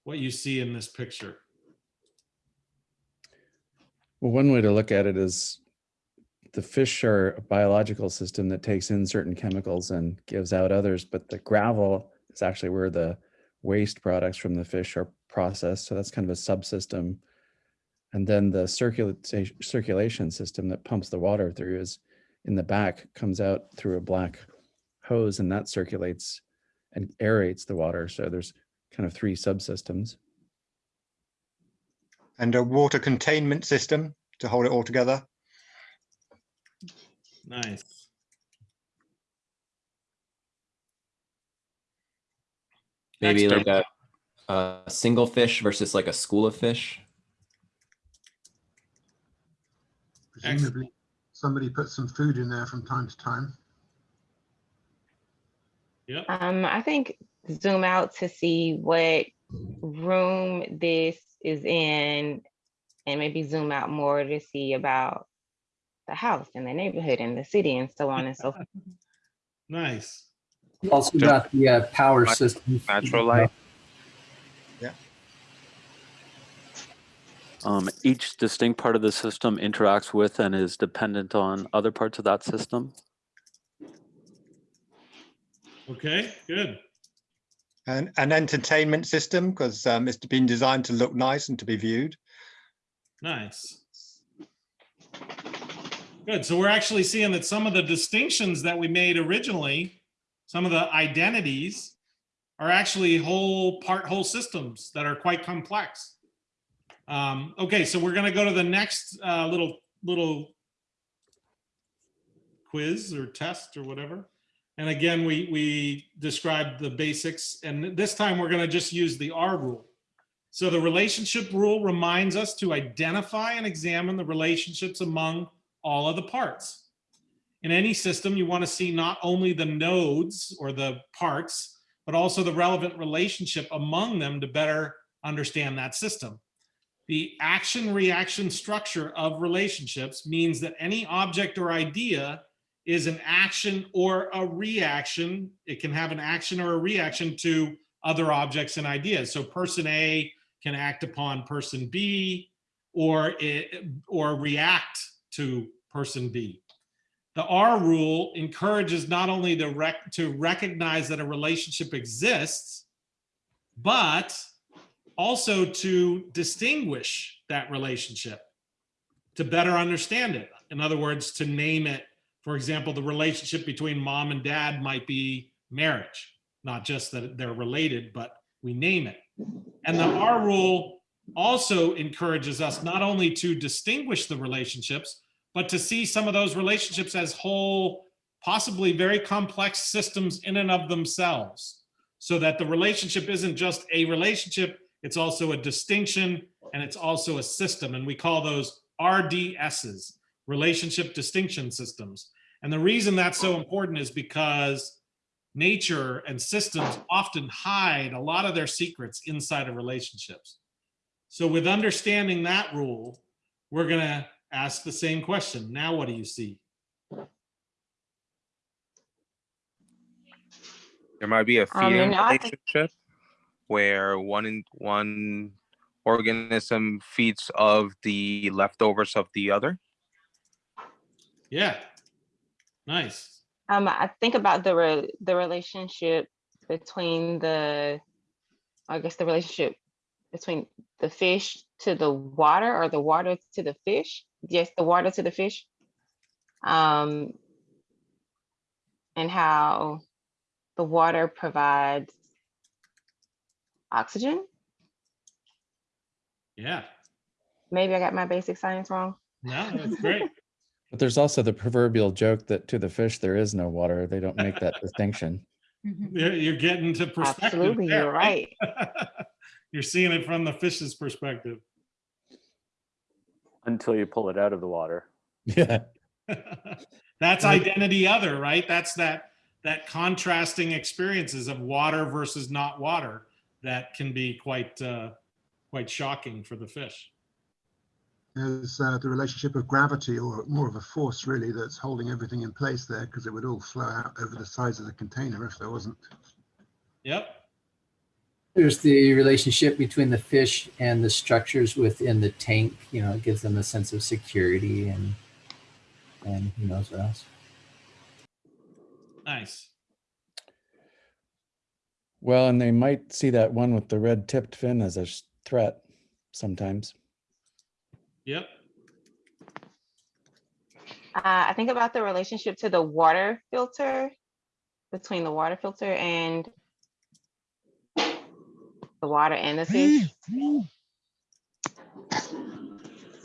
what you see in this picture. Well, one way to look at it is the fish are a biological system that takes in certain chemicals and gives out others, but the gravel is actually where the waste products from the fish are processed. So that's kind of a subsystem. And then the circulation circulation system that pumps the water through is in the back, comes out through a black hose and that circulates and aerates the water. So there's kind of three subsystems. And a water containment system to hold it all together. Nice. Maybe Next like a, a single fish versus like a school of fish. Presumably, somebody put some food in there from time to time. Yep. Um, I think zoom out to see what room this is in and maybe zoom out more to see about the house and the neighborhood and the city and so on and so forth. Nice. Also Just got the uh, power nat- system. Natural light. Um, each distinct part of the system interacts with and is dependent on other parts of that system. Okay, good. And an entertainment system because um, it's been designed to look nice and to be viewed. Nice. Good. So we're actually seeing that some of the distinctions that we made originally, some of the identities are actually whole part whole systems that are quite complex. Um, okay, so we're going to go to the next uh, little little quiz or test or whatever. And again, we, we described the basics and this time we're gonna just use the R rule. So the relationship rule reminds us to identify and examine the relationships among all of the parts. In any system, you wanna see not only the nodes or the parts, but also the relevant relationship among them to better understand that system. The action reaction structure of relationships means that any object or idea is an action or a reaction. It can have an action or a reaction to other objects and ideas. So person A can act upon person B or it, or react to person B. The R rule encourages not only to, rec to recognize that a relationship exists, but also to distinguish that relationship, to better understand it. In other words, to name it. For example, the relationship between mom and dad might be marriage, not just that they're related, but we name it. And the R rule also encourages us not only to distinguish the relationships, but to see some of those relationships as whole, possibly very complex systems in and of themselves. So that the relationship isn't just a relationship, it's also a distinction and it's also a system. And we call those RDSs, relationship distinction systems. And the reason that's so important is because nature and systems often hide a lot of their secrets inside of relationships. So with understanding that rule, we're gonna ask the same question. Now, what do you see? There might be a Um, feeding and relationship where one in one organism feeds of the leftovers of the other. Yeah, nice. Um, I think about the re- the relationship between the, I guess the relationship between the fish to the water or the water to the fish. Yes, the water to the fish. Um, and how the water provides oxygen. Yeah, Maybe I got my basic science wrong. no, that's great. But there's also the proverbial joke that to the fish, there is no water. They don't make that distinction. Mhm. You're, you're getting to perspective. Absolutely, there, you're right. You're seeing it from the fish's perspective. Until you pull it out of the water. Yeah. That's identity other, right? That's that, that contrasting experiences of water versus not water that can be quite, uh, quite shocking for the fish. There's uh, the relationship of gravity or more of a force really that's holding everything in place there because it would all flow out over the sides of the container if there wasn't. Yep, There's the relationship between the fish and the structures within the tank. You know, it gives them a sense of security and and who knows what else. nice. Well, and they might see that one with the red tipped fin as a threat sometimes. Yep, Uh, I think about the relationship to the water filter, between the water filter and the water and the fish.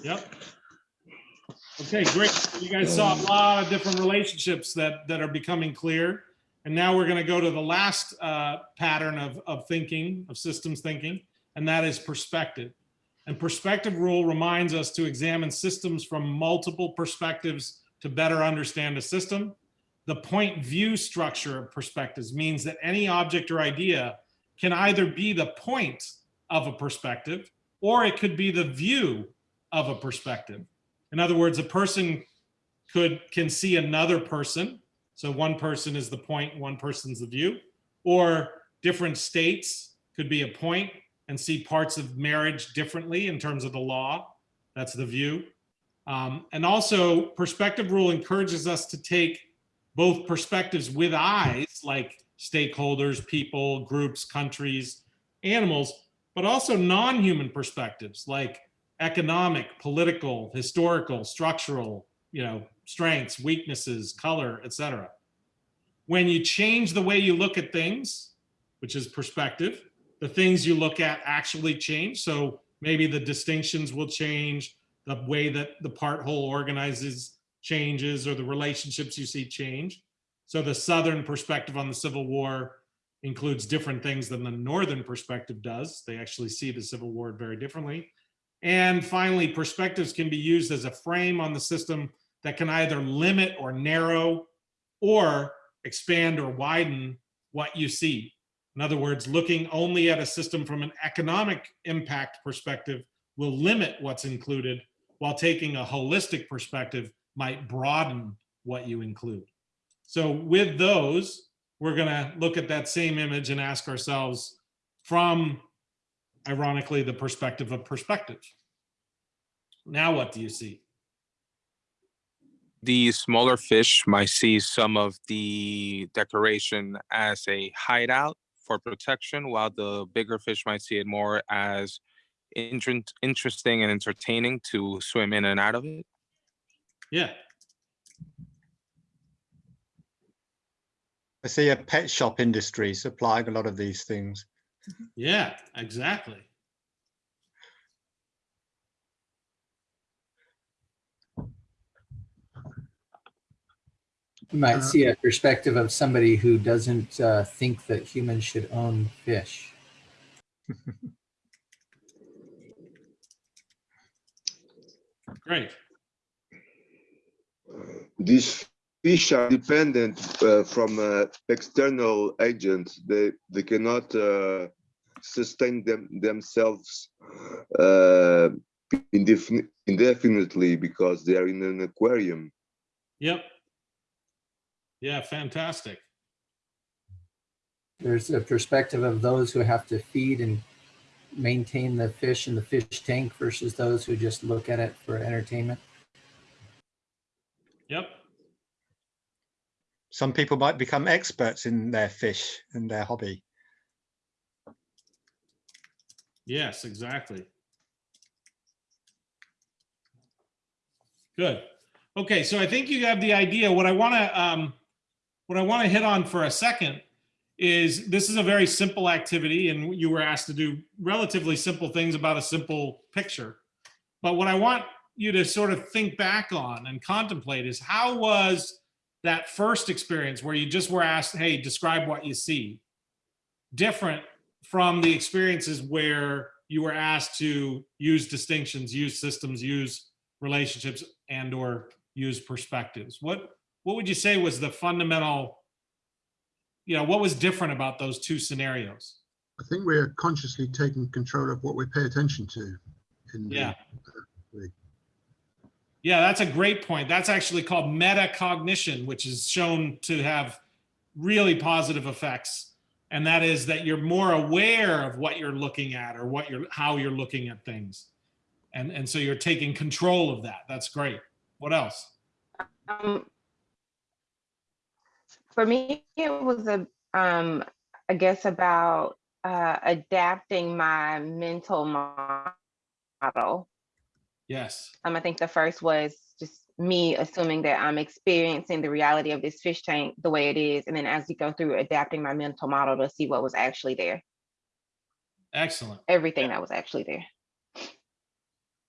yep. Okay, great. You guys saw a lot of different relationships that, that are becoming clear. And now we're going to go to the last uh, pattern of, of thinking, of systems thinking, and that is perspective. And perspective rule reminds us to examine systems from multiple perspectives to better understand a system. The point view structure of perspectives means that any object or idea can either be the point of a perspective or it could be the view of a perspective. In other words, a person could can see another person. So one person is the point, one person's the view, or different states could be a point and see parts of marriage differently in terms of the law. That's the view. Um, and also perspective rule encourages us to take both perspectives with eyes, like stakeholders, people, groups, countries, animals, but also non-human perspectives like economic, political, historical, structural, you know, strengths, weaknesses, color, etc. When you change the way you look at things, which is perspective, the things you look at actually change. So maybe the distinctions will change, the way that the part whole organizes changes or the relationships you see change. So the Southern perspective on the Civil War includes different things than the Northern perspective does. They actually see the Civil War very differently. And finally, perspectives can be used as a frame on the system that can either limit or narrow or expand or widen what you see. In other words, looking only at a system from an economic impact perspective will limit what's included, while taking a holistic perspective might broaden what you include. So with those, we're gonna look at that same image and ask ourselves from, ironically, the perspective of perspective. Now what do you see? The smaller fish might see some of the decoration as a hideout for protection, while the bigger fish might see it more as inter- interesting and entertaining to swim in and out of it. Yeah, I see a pet shop industry supplying a lot of these things. Mm-hmm. yeah, exactly. You might Uh, see a perspective of somebody who doesn't uh, think that humans should own fish. Great. These fish are dependent uh, from uh, external agents. They they cannot uh, sustain them themselves uh, indefin- indefinitely because they are in an aquarium. Yep. Yeah, fantastic. There's a perspective of those who have to feed and maintain the fish in the fish tank versus those who just look at it for entertainment. Yep. Some people might become experts in their fish and their hobby. Yes, exactly. Good. Okay, so I think you have the idea. What I want to um, what I want to hit on for a second is this is a very simple activity, and you were asked to do relatively simple things about a simple picture. But what I want you to sort of think back on and contemplate is how was that first experience where you just were asked, "Hey, describe what you see," different from the experiences where you were asked to use distinctions, use systems, use relationships, and or use perspectives. What what would you say was the fundamental, you know, what was different about those two scenarios? I think we're consciously taking control of what we pay attention to. In the- Yeah. the- Yeah, that's a great point. That's actually called metacognition, which is shown to have really positive effects. And that is that you're more aware of what you're looking at or what you're how you're looking at things. And and so you're taking control of that. That's great. What else? Um, for me, it was a, um, I guess about uh, adapting my mental model. Yes. Um, I think the first was just me assuming that I'm experiencing the reality of this fish tank the way it is, and then as you go through adapting my mental model to see what was actually there, Excellent. everything that was actually there.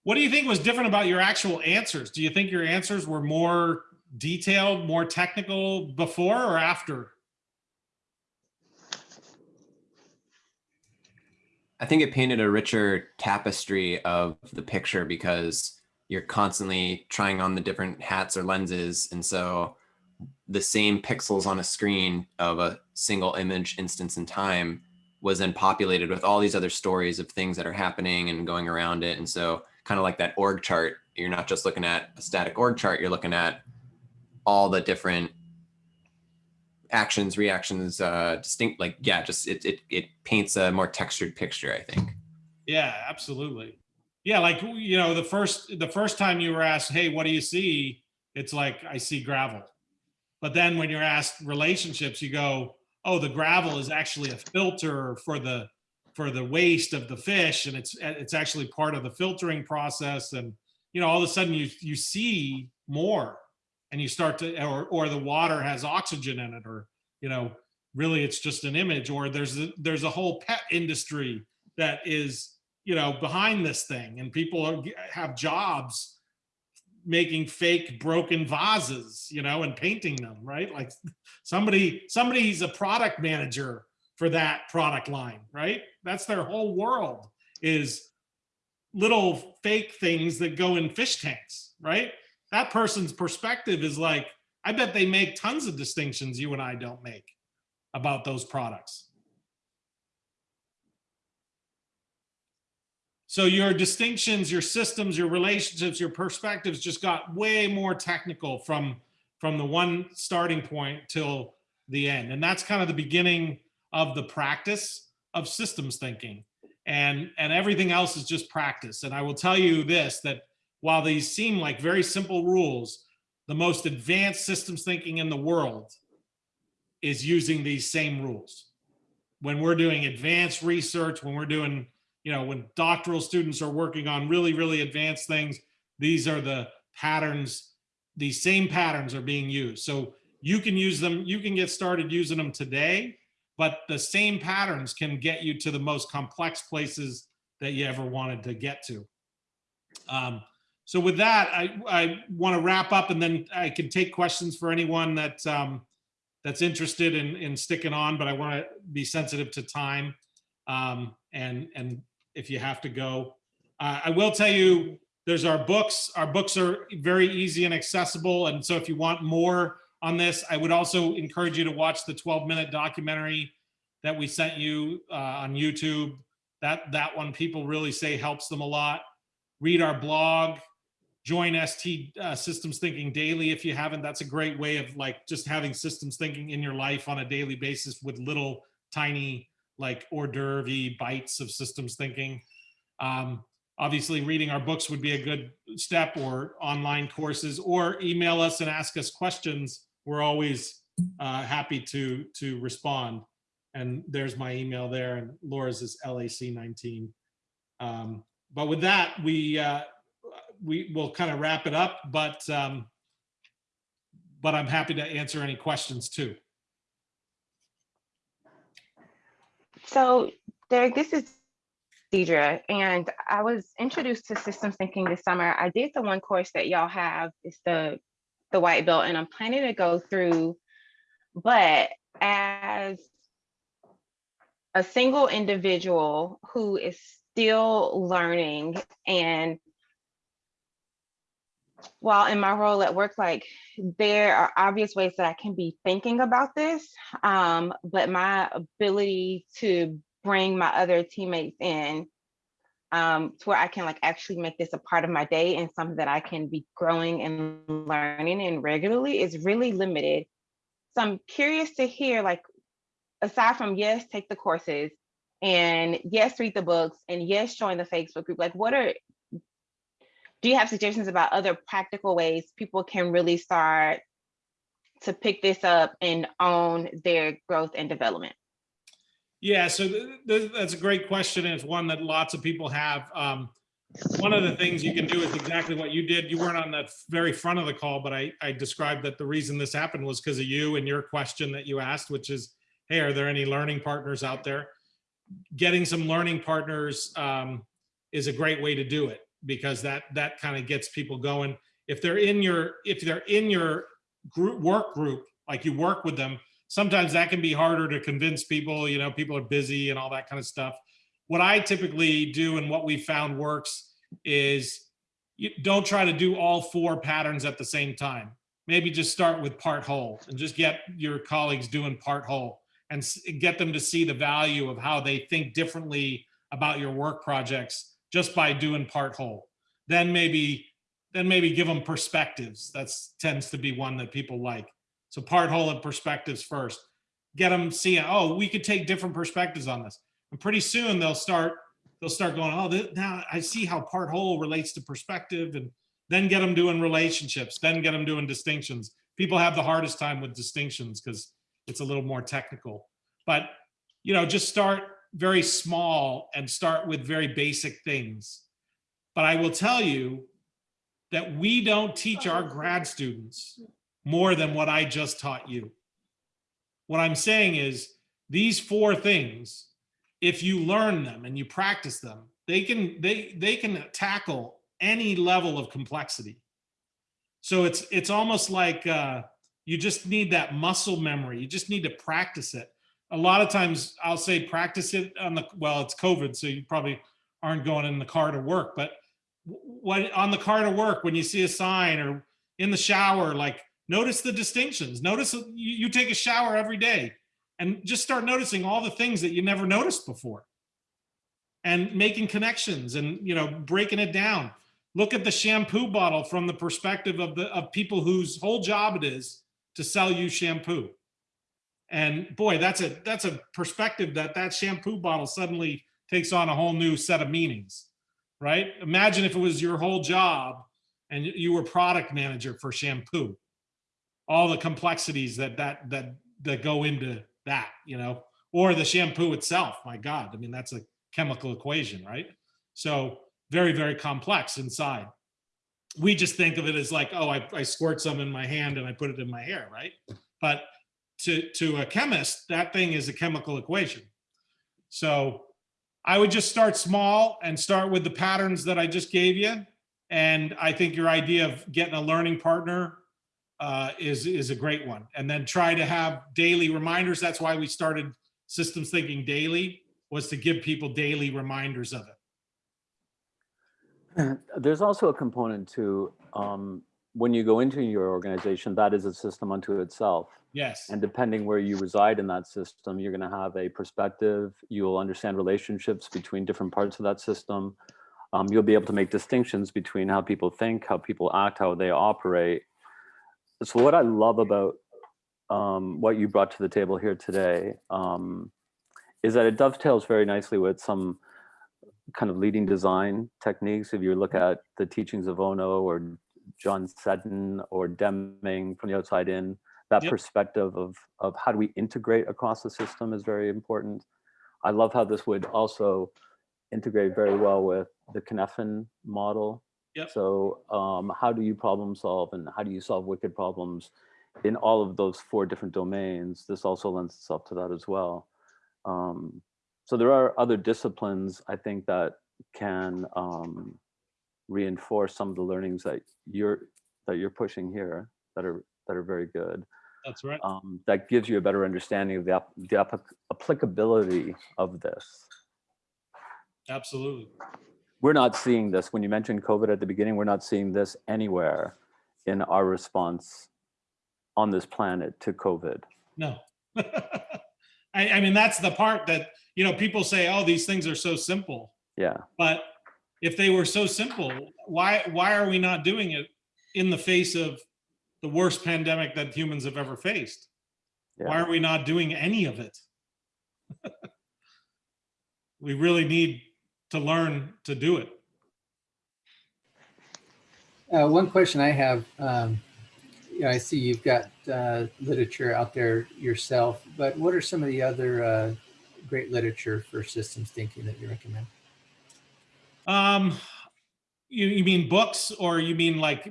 What do you think was different about your actual answers? Do you think your answers were more detailed, more technical before or after? I think it painted a richer tapestry of the picture because you're constantly trying on the different hats or lenses. And so the same pixels on a screen of a single image instance in time was then populated with all these other stories of things that are happening and going around it. And so kind of like that org chart, you're not just looking at a static org chart, you're looking at all the different actions, reactions, uh, distinct, like, yeah, just it, it, it paints a more textured picture, I think. Yeah, absolutely. Yeah, like you know, the first the first time you were asked, "Hey, what do you see?" It's like I see gravel. But then when you're asked relationships, you go, "Oh, the gravel is actually a filter for the for the waste of the fish, and it's it's actually part of the filtering process." And you know, all of a sudden you you see more, and you start to, or or the water has oxygen in it, or you know, really it's just an image, or there's a, there's a whole pet industry that is you know behind this thing and people are, have jobs making fake broken vases, you know, and painting them, right? Like somebody, somebody's a product manager for that product line, right? That's their whole world is little fake things that go in fish tanks, right? That person's perspective is like, I bet they make tons of distinctions you and I don't make about those products. So your distinctions, your systems, your relationships, your perspectives just got way more technical from from the one starting point till the end. And that's kind of the beginning of the practice of systems thinking. And and everything else is just practice. And I will tell you this that while these seem like very simple rules, the most advanced systems thinking in the world is using these same rules. When we're doing advanced research, when we're doing you know, when doctoral students are working on really, really advanced things, these are the patterns, these same patterns are being used. So you can use them, you can get started using them today, but the same patterns can get you to the most complex places that you ever wanted to get to. Um, so with that, I, I want to wrap up and then I can take questions for anyone that um, that's interested in, in sticking on, but I want to be sensitive to time. Um, and and if you have to go. Uh, I will tell you, there's our books. Our books are very easy and accessible. And so if you want more on this, I would also encourage you to watch the 12 minute documentary that we sent you uh, on YouTube. That, that one people really say helps them a lot. Read our blog, join ST uh, Systems Thinking Daily if you haven't. That's a great way of like just having systems thinking in your life on a daily basis with little tiny like hors d'oeuvre bites of systems thinking. Um, obviously, reading our books would be a good step or online courses or email us and ask us questions. We're always uh, happy to, to respond. And there's my email there and Laura's is LAC19. Um, but with that, we, uh, we will kind of wrap it up, but, um, but I'm happy to answer any questions too. So Derek, this is Deidre, and I was introduced to systems thinking this summer. I did the one course that y'all have, it's the, the white belt, and I'm planning to go through, but as a single individual who is still learning and while in my role at work, like there are obvious ways that I can be thinking about this, um, but my ability to bring my other teammates in um, to where I can like actually make this a part of my day and something that I can be growing and learning and regularly is really limited. So I'm curious to hear like, aside from yes, take the courses and yes, read the books and yes, join the Facebook group, like what are do you have suggestions about other practical ways people can really start to pick this up and own their growth and development? Yeah, so th th that's a great question, and it's one that lots of people have. Um, one of the things you can do is exactly what you did. You weren't on the very front of the call, but I, I described that the reason this happened was because of you and your question that you asked, which is, hey, are there any learning partners out there? Getting some learning partners um, is a great way to do it because that that kind of gets people going. If they're in your if they're in your group work group, like you work with them, sometimes that can be harder to convince people. You know, people are busy and all that kind of stuff. What I typically do and what we found works is you don't try to do all four patterns at the same time. Maybe just start with part whole and just get your colleagues doing part whole and get them to see the value of how they think differently about your work projects just by doing part whole. Then maybe, then maybe give them perspectives. That's tends to be one that people like. So part whole and perspectives first. Get them seeing, oh, we could take different perspectives on this. And pretty soon they'll start, they'll start going, oh, this, now I see how part whole relates to perspective and then get them doing relationships, then get them doing distinctions. People have the hardest time with distinctions because it's a little more technical. But, you know, just start very small and start with very basic things. But I will tell you that we don't teach our grad students more than what I just taught you. What I'm saying is these four things, if you learn them and you practice them, they can they they can tackle any level of complexity. So it's it's almost like uh, you just need that muscle memory. You just need to practice it. A lot of times I'll say practice it on the well, it's COVID, so you probably aren't going in the car to work, but when on the car to work, when you see a sign or in the shower, like notice the distinctions. Notice you, you take a shower every day and just start noticing all the things that you never noticed before. And making connections and you know breaking it down. Look at the shampoo bottle from the perspective of the of people whose whole job it is to sell you shampoo and boy that's a that's a perspective that that shampoo bottle suddenly takes on a whole new set of meanings right? Imagine if it was your whole job and you were product manager for shampoo. All the complexities that that that that go into that you know? Or the shampoo itself my god i mean that's a chemical equation right? So very very complex inside. We just think of it as like oh I, I squirt some in my hand and i put it in my hair right? But to to a chemist that thing is a chemical equation so i would just start small and start with the patterns that i just gave you and i think your idea of getting a learning partner uh, is is a great one. And then try to have daily reminders. That's why we started systems thinking daily was to give people daily reminders of it. There's also a component to um, when you go into your organization, that is a system unto itself. Yes. And depending where you reside in that system, you're going to have a perspective. You'll understand relationships between different parts of that system. Um, you'll be able to make distinctions between how people think, how people act, how they operate so what I love about um, what you brought to the table here today um, is that it dovetails very nicely with some kind of leading design techniques. If you look at the teachings of Ohno or John Seddon or Deming from the outside in, that Yep. perspective of, of how do we integrate across the system is very important. I love how this would also integrate very well with the Cynefin model Yep. so um, how do you problem solve and how do you solve wicked problems in all of those four different domains? This also lends itself to that as well. Um, so there are other disciplines I think that can um, reinforce some of the learnings that you're that you're pushing here that are that are very good. That's right. Um, that gives you a better understanding of the, the applicability of this. Absolutely. we're not seeing this. When you mentioned COVID at the beginning, we're not seeing this anywhere in our response on this planet to COVID. No. I, I mean, that's the part that, you know, people say, oh, these things are so simple. Yeah, But if they were so simple, why why are we not doing it in the face of the worst pandemic that humans have ever faced? Why are we not doing any of it? we really need to learn to do it. Uh, one question I have, um, you know, I see you've got uh, literature out there yourself, but what are some of the other uh, great literature for systems thinking that you recommend? Um, you, you mean books or you mean like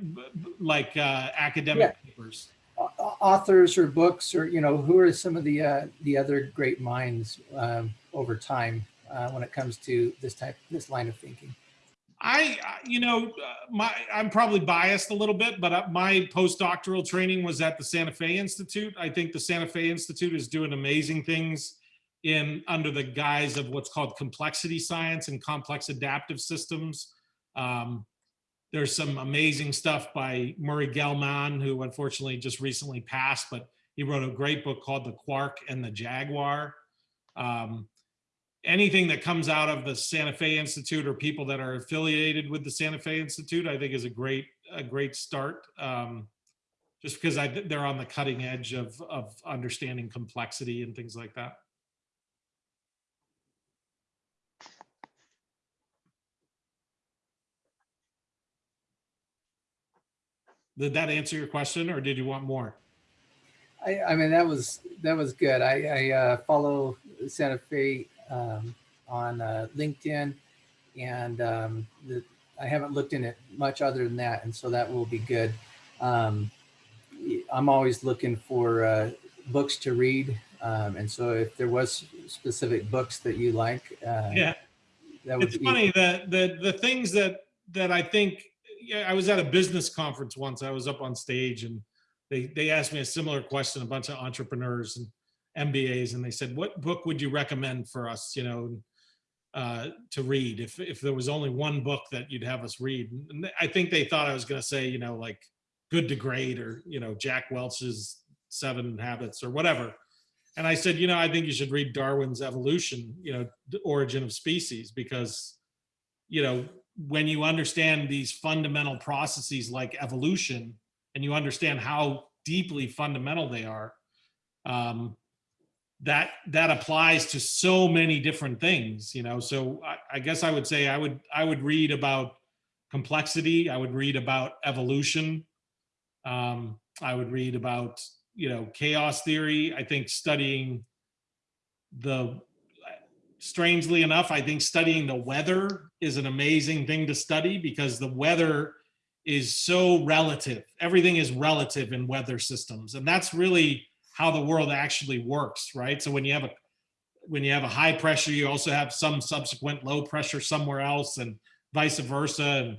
like uh, academic papers? Au- au- Authors or books, or you know, who are some of the uh, the other great minds um, over time uh, when it comes to this type, this line of thinking? I, I- you know, uh, my I'm probably biased a little bit, but uh, my postdoctoral training was at the Santa Fe Institute. I think the Santa Fe Institute is doing amazing things in under the guise of what's called complexity science and complex adaptive systems. Um, there's some amazing stuff by Murray Gell-Mann, who unfortunately just recently passed, but he wrote a great book called The Quark and the Jaguar. Um, anything that comes out of the Santa Fe Institute or people that are affiliated with the Santa Fe Institute, I think is a great, a great start. Um, just because I, they're on the cutting edge of, of understanding complexity and things like that. Did that answer your question or did you want more? I, I mean, that was that was good. I, I uh, follow Santa Fe um, on uh, LinkedIn, and um, the, I haven't looked in it much other than that, and so that will be good. Um, I'm always looking for uh, books to read, um, and so if there was specific books that you like, uh, Yeah. that would it's be funny that the the things that that I think I was at a business conference once. I was up on stage and they, they asked me a similar question, a bunch of entrepreneurs and MBAs, and they said, what book would you recommend for us, you know, uh, to read if, if there was only one book that you'd have us read? And I think they thought I was going to say, you know, like Good to Great or, you know, Jack Welch's Seven Habits or whatever. And I said, you know, I think you should read Darwin's Evolution, you know, The Origin of Species, because, you know, when you understand these fundamental processes like evolution and you understand how deeply fundamental they are, um, that that applies to so many different things, you know. So I, I guess I would say I would I would read about complexity. I would read about evolution. Um, I would read about you know chaos theory. I think studying the strangely enough, I think studying the weather is an amazing thing to study because the weather is so relative. Everything is relative in weather systems. And that's really how the world actually works, right? So when you have a when you have a high pressure, you also have some subsequent low pressure somewhere else and vice versa.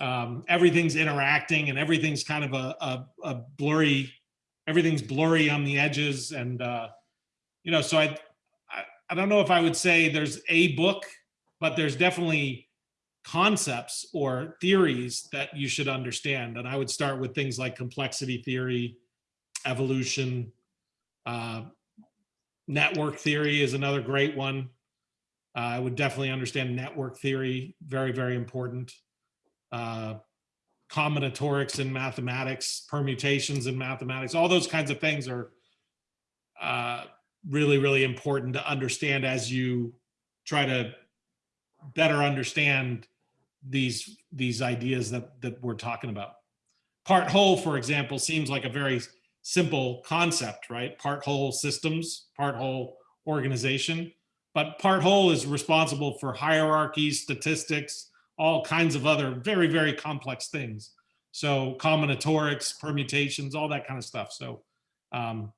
And um, everything's interacting and everything's kind of a, a, a blurry, everything's blurry on the edges. And, uh, you know, so I, I, don't know if I would say there's a book, but there's definitely concepts or theories that you should understand. And I would start with things like complexity theory, evolution, uh, network theory is another great one. Uh, I would definitely understand network theory, very, very important. Uh, combinatorics in mathematics, permutations in mathematics, all those kinds of things are uh, really, really important to understand as you try to better understand these these ideas that that we're talking about. Part whole, for example, seems like a very simple concept, right? Part whole systems, part whole organization, but part whole is responsible for hierarchies, statistics, all kinds of other very, very complex things. So combinatorics, permutations, all that kind of stuff. So um,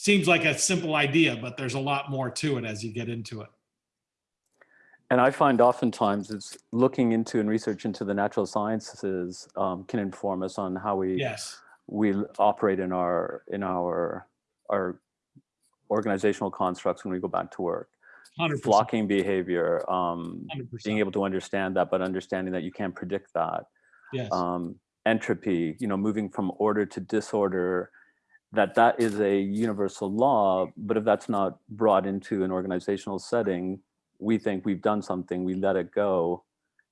seems like a simple idea, but there's a lot more to it as you get into it. And I find oftentimes it's looking into and research into the natural sciences um, can inform us on how we Yes. we operate in our in our our organizational constructs when we go back to work. 100%. Flocking behavior, um, being able to understand that, but understanding that you can't predict that. Yes. Um, entropy, you know, moving from order to disorder, that that is a universal law, but if that's not brought into an organizational setting, we think we've done something, we let it go,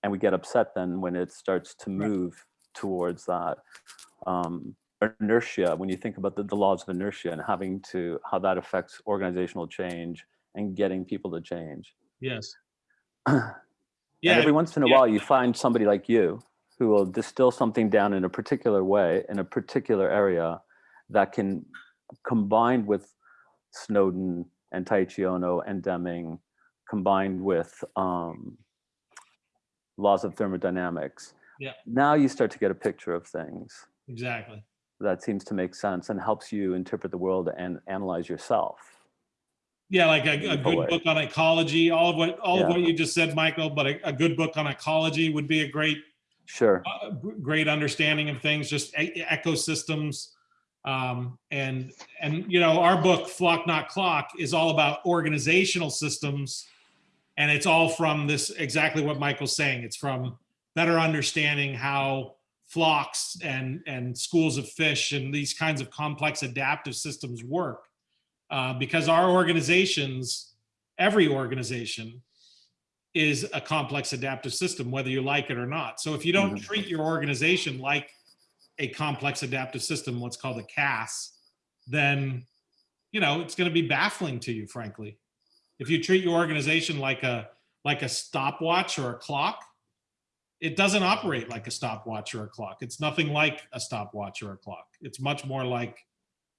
and we get upset then when it starts to move towards that. Um, inertia, when you think about the, the laws of inertia and having to, how that affects organizational change and getting people to change. Yes. and every once in a yeah. while you find somebody like you who will distill something down in a particular way in a particular area that can combined with Snowden and Taiichi Ohno and Deming combined with um, laws of thermodynamics. Yeah. Now you start to get a picture of things Exactly. that seems to make sense and helps you interpret the world and analyze yourself. Yeah, like a, a good way. book on ecology, all of what all of what you just said, Michael, but a, a good book on ecology would be a great Sure. uh, great understanding of things, just e- ecosystems. Um, and and you know, our book Flock Not Clock is all about organizational systems, and it's all from this exactly what Michael's saying. It's from better understanding how flocks and and schools of fish and these kinds of complex adaptive systems work. Uh, because our organizations, every organization, is a complex adaptive system, whether you like it or not. So if you don't Mhm. treat your organization like a complex adaptive system, what's called a CAS, then you know it's going to be baffling to you, frankly. If you treat your organization like a like a stopwatch or a clock, it doesn't operate like a stopwatch or a clock. It's nothing like a stopwatch or a clock. It's much more like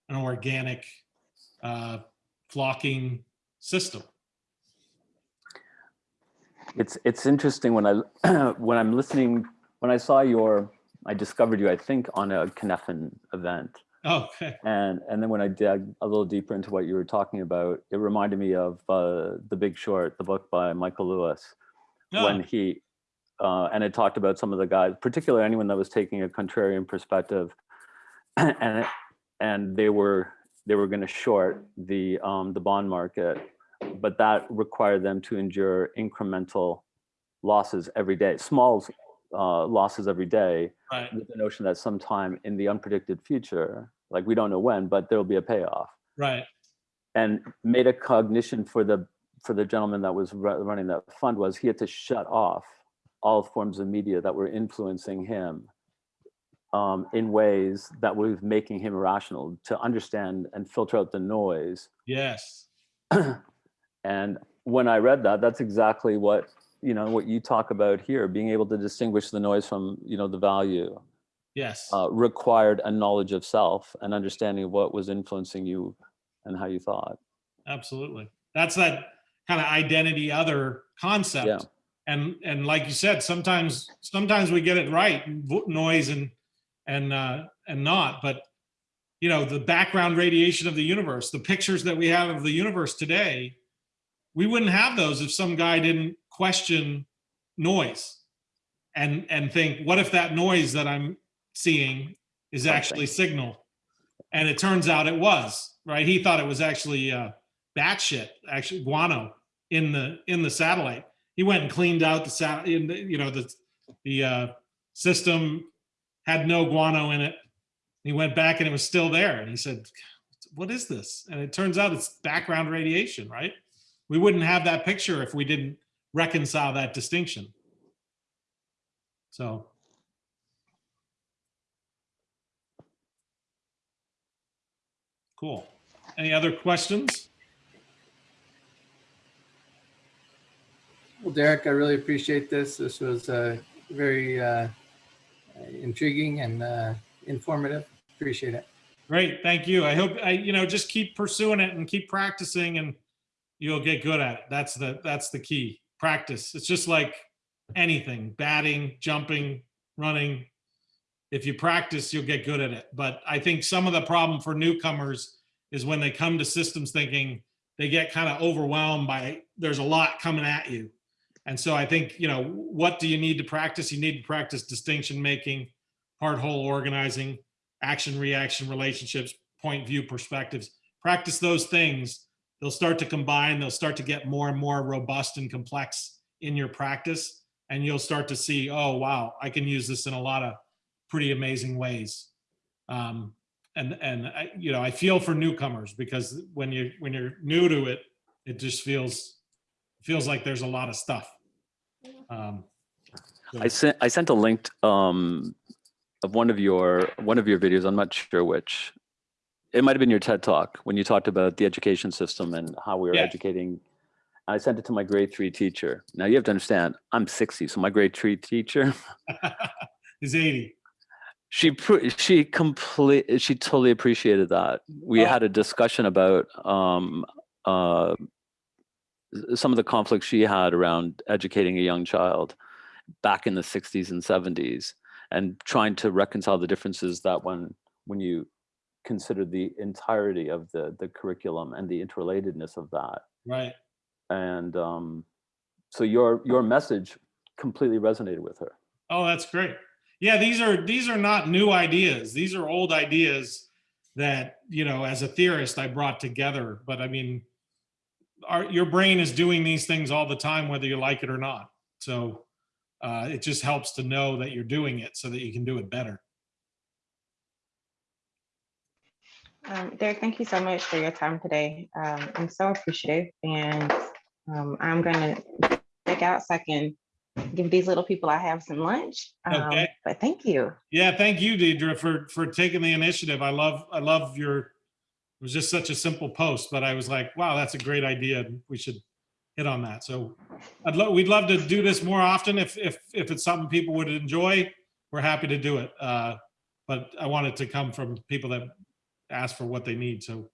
an organic uh, flocking system. It's it's interesting when I when I'm listening when I saw your I discovered you I think on a Cynefin event. Okay. and and then when I dug a little deeper into what you were talking about it reminded me of uh, The Big Short the book by Michael Lewis when Oh, he uh, and it talked about some of the guys, particularly anyone that was taking a contrarian perspective, and it- and they were they were going to short the um, the bond market, but that required them to endure incremental losses every day, small uh, losses every day, Right, with the notion that sometime in the unpredicted future, like we don't know when, but there'll be a payoff. Right, and made a cognition for the for the gentleman that was running that fund was he had to shut off all forms of media that were influencing him um, in ways that were making him irrational to understand and filter out the noise. yes, And when I read that, that's exactly what you know what you talk about here, being able to distinguish the noise from you know the value yes, uh, required a knowledge of self and understanding of what was influencing you and how you thought. absolutely. That's that kind of identity other concept. Yeah. And, and like you said, sometimes, sometimes we get it right, noise and, and, uh, and not, but you know, the background radiation of the universe, the pictures that we have of the universe today, we wouldn't have those if some guy didn't question noise and, and think, what if that noise that I'm seeing is actually signal? And it turns out it was, right? He thought it was actually, uh, bat shit, actually guano in the, in the satellite. He went and cleaned out the sat, in the, you know, the, the, uh, system had no guano in it. He went back and it was still there. And he said, what is this? And it turns out it's background radiation, right? We wouldn't have that picture if we didn't reconcile that distinction. So. Cool. Any other questions? Well, Derek, I really appreciate this. This was uh, very uh, intriguing and uh, informative. Appreciate it. Great, thank you. I hope, I, you know, just keep pursuing it and keep practicing and you'll get good at it. That's the, that's the key. Practice. It's just like anything, batting, jumping, running. If you practice, you'll get good at it. But I think some of the problem for newcomers is when they come to systems thinking, they get kind of overwhelmed by, there's a lot coming at you. And so I think, you know, what do you need to practice? You need to practice distinction making, part whole organizing, action, reaction, relationships, point view perspectives. Practice those things. They'll start to combine. They'll start to get more and more robust and complex in your practice. And you'll start to see, oh, wow, I can use this in a lot of pretty amazing ways. Um, and, and I, you know, I feel for newcomers because when you, when you're new to it, it just feels, feels like there's a lot of stuff. Um, I sent I sent a link um, of one of your one of your videos. I'm not sure which. It might have been your TED talk when you talked about the education system and how we were Yeah. educating. I sent it to my grade three teacher. Now you have to understand, I'm 60, so my grade three teacher, is 80. she she complete she totally appreciated that. We Oh. had a discussion about um, uh, some of the conflicts she had around educating a young child back in the 60s and 70s and trying to reconcile the differences that when when you consider the entirety of the the curriculum and the interrelatedness of that Right. and um, so your your message completely resonated with her Oh, that's great. Yeah, these are these are not new ideas. These are old ideas that, you know, as a theorist I brought together, but I mean our your brain is doing these things all the time whether you like it or not. So uh it just helps to know that you're doing it so that you can do it better. Um, Derek, thank you so much for your time today. Um, I'm so appreciative and um, I'm gonna check out so I can give these little people I have some lunch. Um, Okay. But thank you. Yeah, thank you, Deidre, for for taking the initiative. I love I love your it was just such a simple post, but I was like, wow, that's a great idea. We should hit on that. So I'd love we'd love to do this more often if if if it's something people would enjoy. We're happy to do it. Uh, but I want it to come from people that ask for what they need. So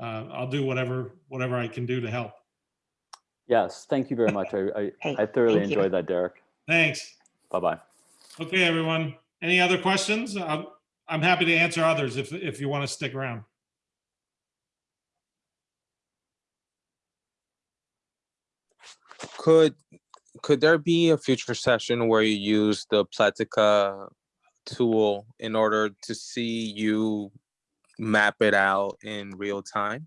uh, I'll do whatever whatever I can do to help. yes thank you very much i i, Hey, I thoroughly thank you. enjoyed that derek Thanks. bye bye Okay, everyone. Any other questions? I'm, I'm happy to answer others if if you want to stick around. Could could there be a future session where you use the Plectica tool in order to see you map it out in real time?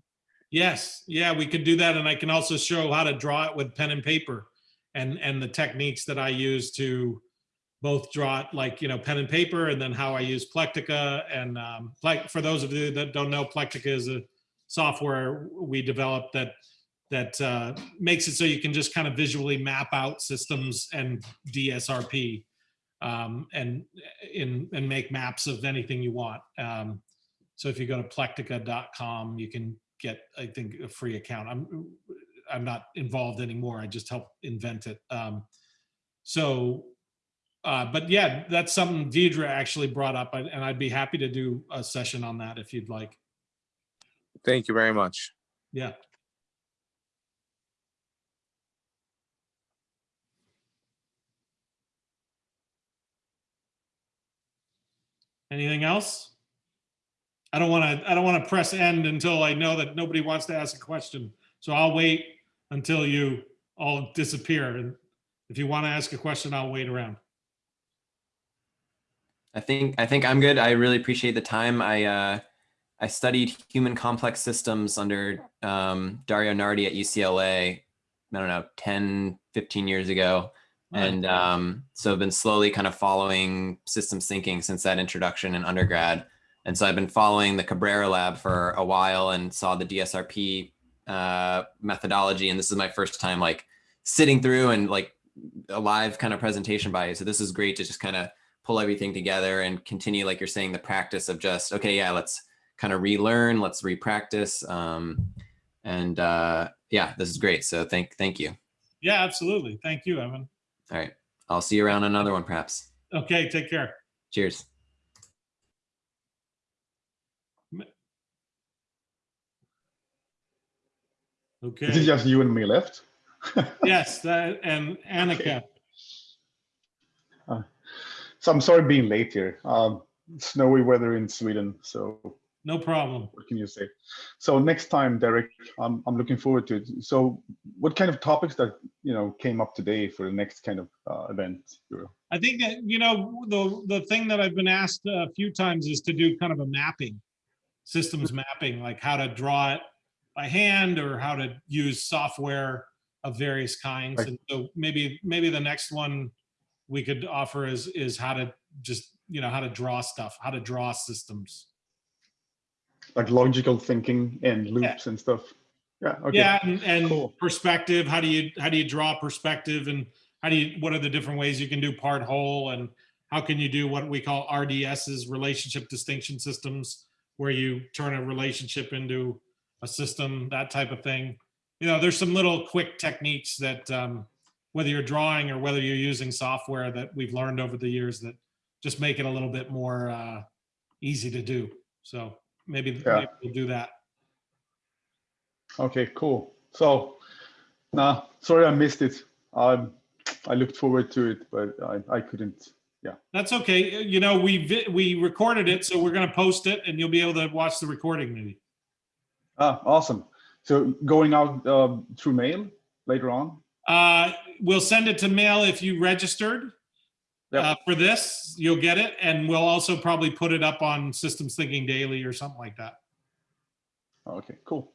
Yes, yeah, we could do that. And I can also show how to draw it with pen and paper and, and the techniques that I use to both draw it like, you know, pen and paper and then how I use Plectica. And um, like, for those of you that don't know, Plectica is a software we developed that that uh, makes it so you can just kind of visually map out systems and DSRP um, and in and make maps of anything you want. Um, so if you go to plectica.com, you can get, I think, a free account. I'm I'm not involved anymore. I just helped invent it. Um, so, uh, but yeah, that's something Deidre actually brought up, and and I'd be happy to do a session on that if you'd like. Thank you very much. Yeah. Anything else? I don't want to, I don't want to press end until I know that nobody wants to ask a question. So I'll wait until you all disappear. And if you want to ask a question, I'll wait around. I think I think I'm good. I really appreciate the time. I uh, I studied human complex systems under um, Dario Nardi at UCLA. I don't know, 10, 15 years ago. And um, so I've been slowly kind of following systems thinking since that introduction in undergrad. And so I've been following the Cabrera lab for a while and saw the DSRP uh, methodology. And this is my first time like sitting through and like a live kind of presentation by you. So this is great to just kind of pull everything together and continue, like you're saying, the practice of just, okay, yeah, let's kind of relearn, let's repractice. Um, and uh, yeah, this is great. So thank, thank you. Yeah, absolutely. Thank you, Evan. All right. I'll see you around another one, perhaps. Okay, take care. Cheers. Is it just you and me left? yes, that- and Annika. So I'm sorry being late here. Um, snowy weather in Sweden, so No problem. what can you say? So next time, Derek, I'm, I'm looking forward to it. So what kind of topics that, you know, came up today for the next kind of uh, event? I think that, you know, the, the thing that I've been asked a few times is to do kind of a mapping, systems mapping, like how to draw it by hand or how to use software of various kinds. Right. And so maybe, maybe the next one we could offer is, is how to just, you know, how to draw stuff, how to draw systems. Like logical thinking and loops and stuff? Yeah, okay. Yeah, and, and cool. perspective, how do you, how do you draw perspective and how do you, what are the different ways you can do part whole and how can you do what we call RDSs, relationship distinction systems, where you turn a relationship into a system, that type of thing. You know, there's some little quick techniques that, um, whether you're drawing or whether you're using software that we've learned over the years that just make it a little bit more, uh, easy to do. So maybe, Yeah. maybe we'll do that. Okay, cool. So, nah, sorry I missed it. Um, I looked forward to it, but I, I couldn't. Yeah. That's okay. You know, we vi- we recorded it, so we're gonna post it, and you'll be able to watch the recording maybe. Ah, awesome. So going out um, through mail later on? Uh, we'll send it to mail if you registered Yep. uh, for this. You'll get it, and we'll also probably put it up on Systems Thinking Daily or something like that. Okay, cool.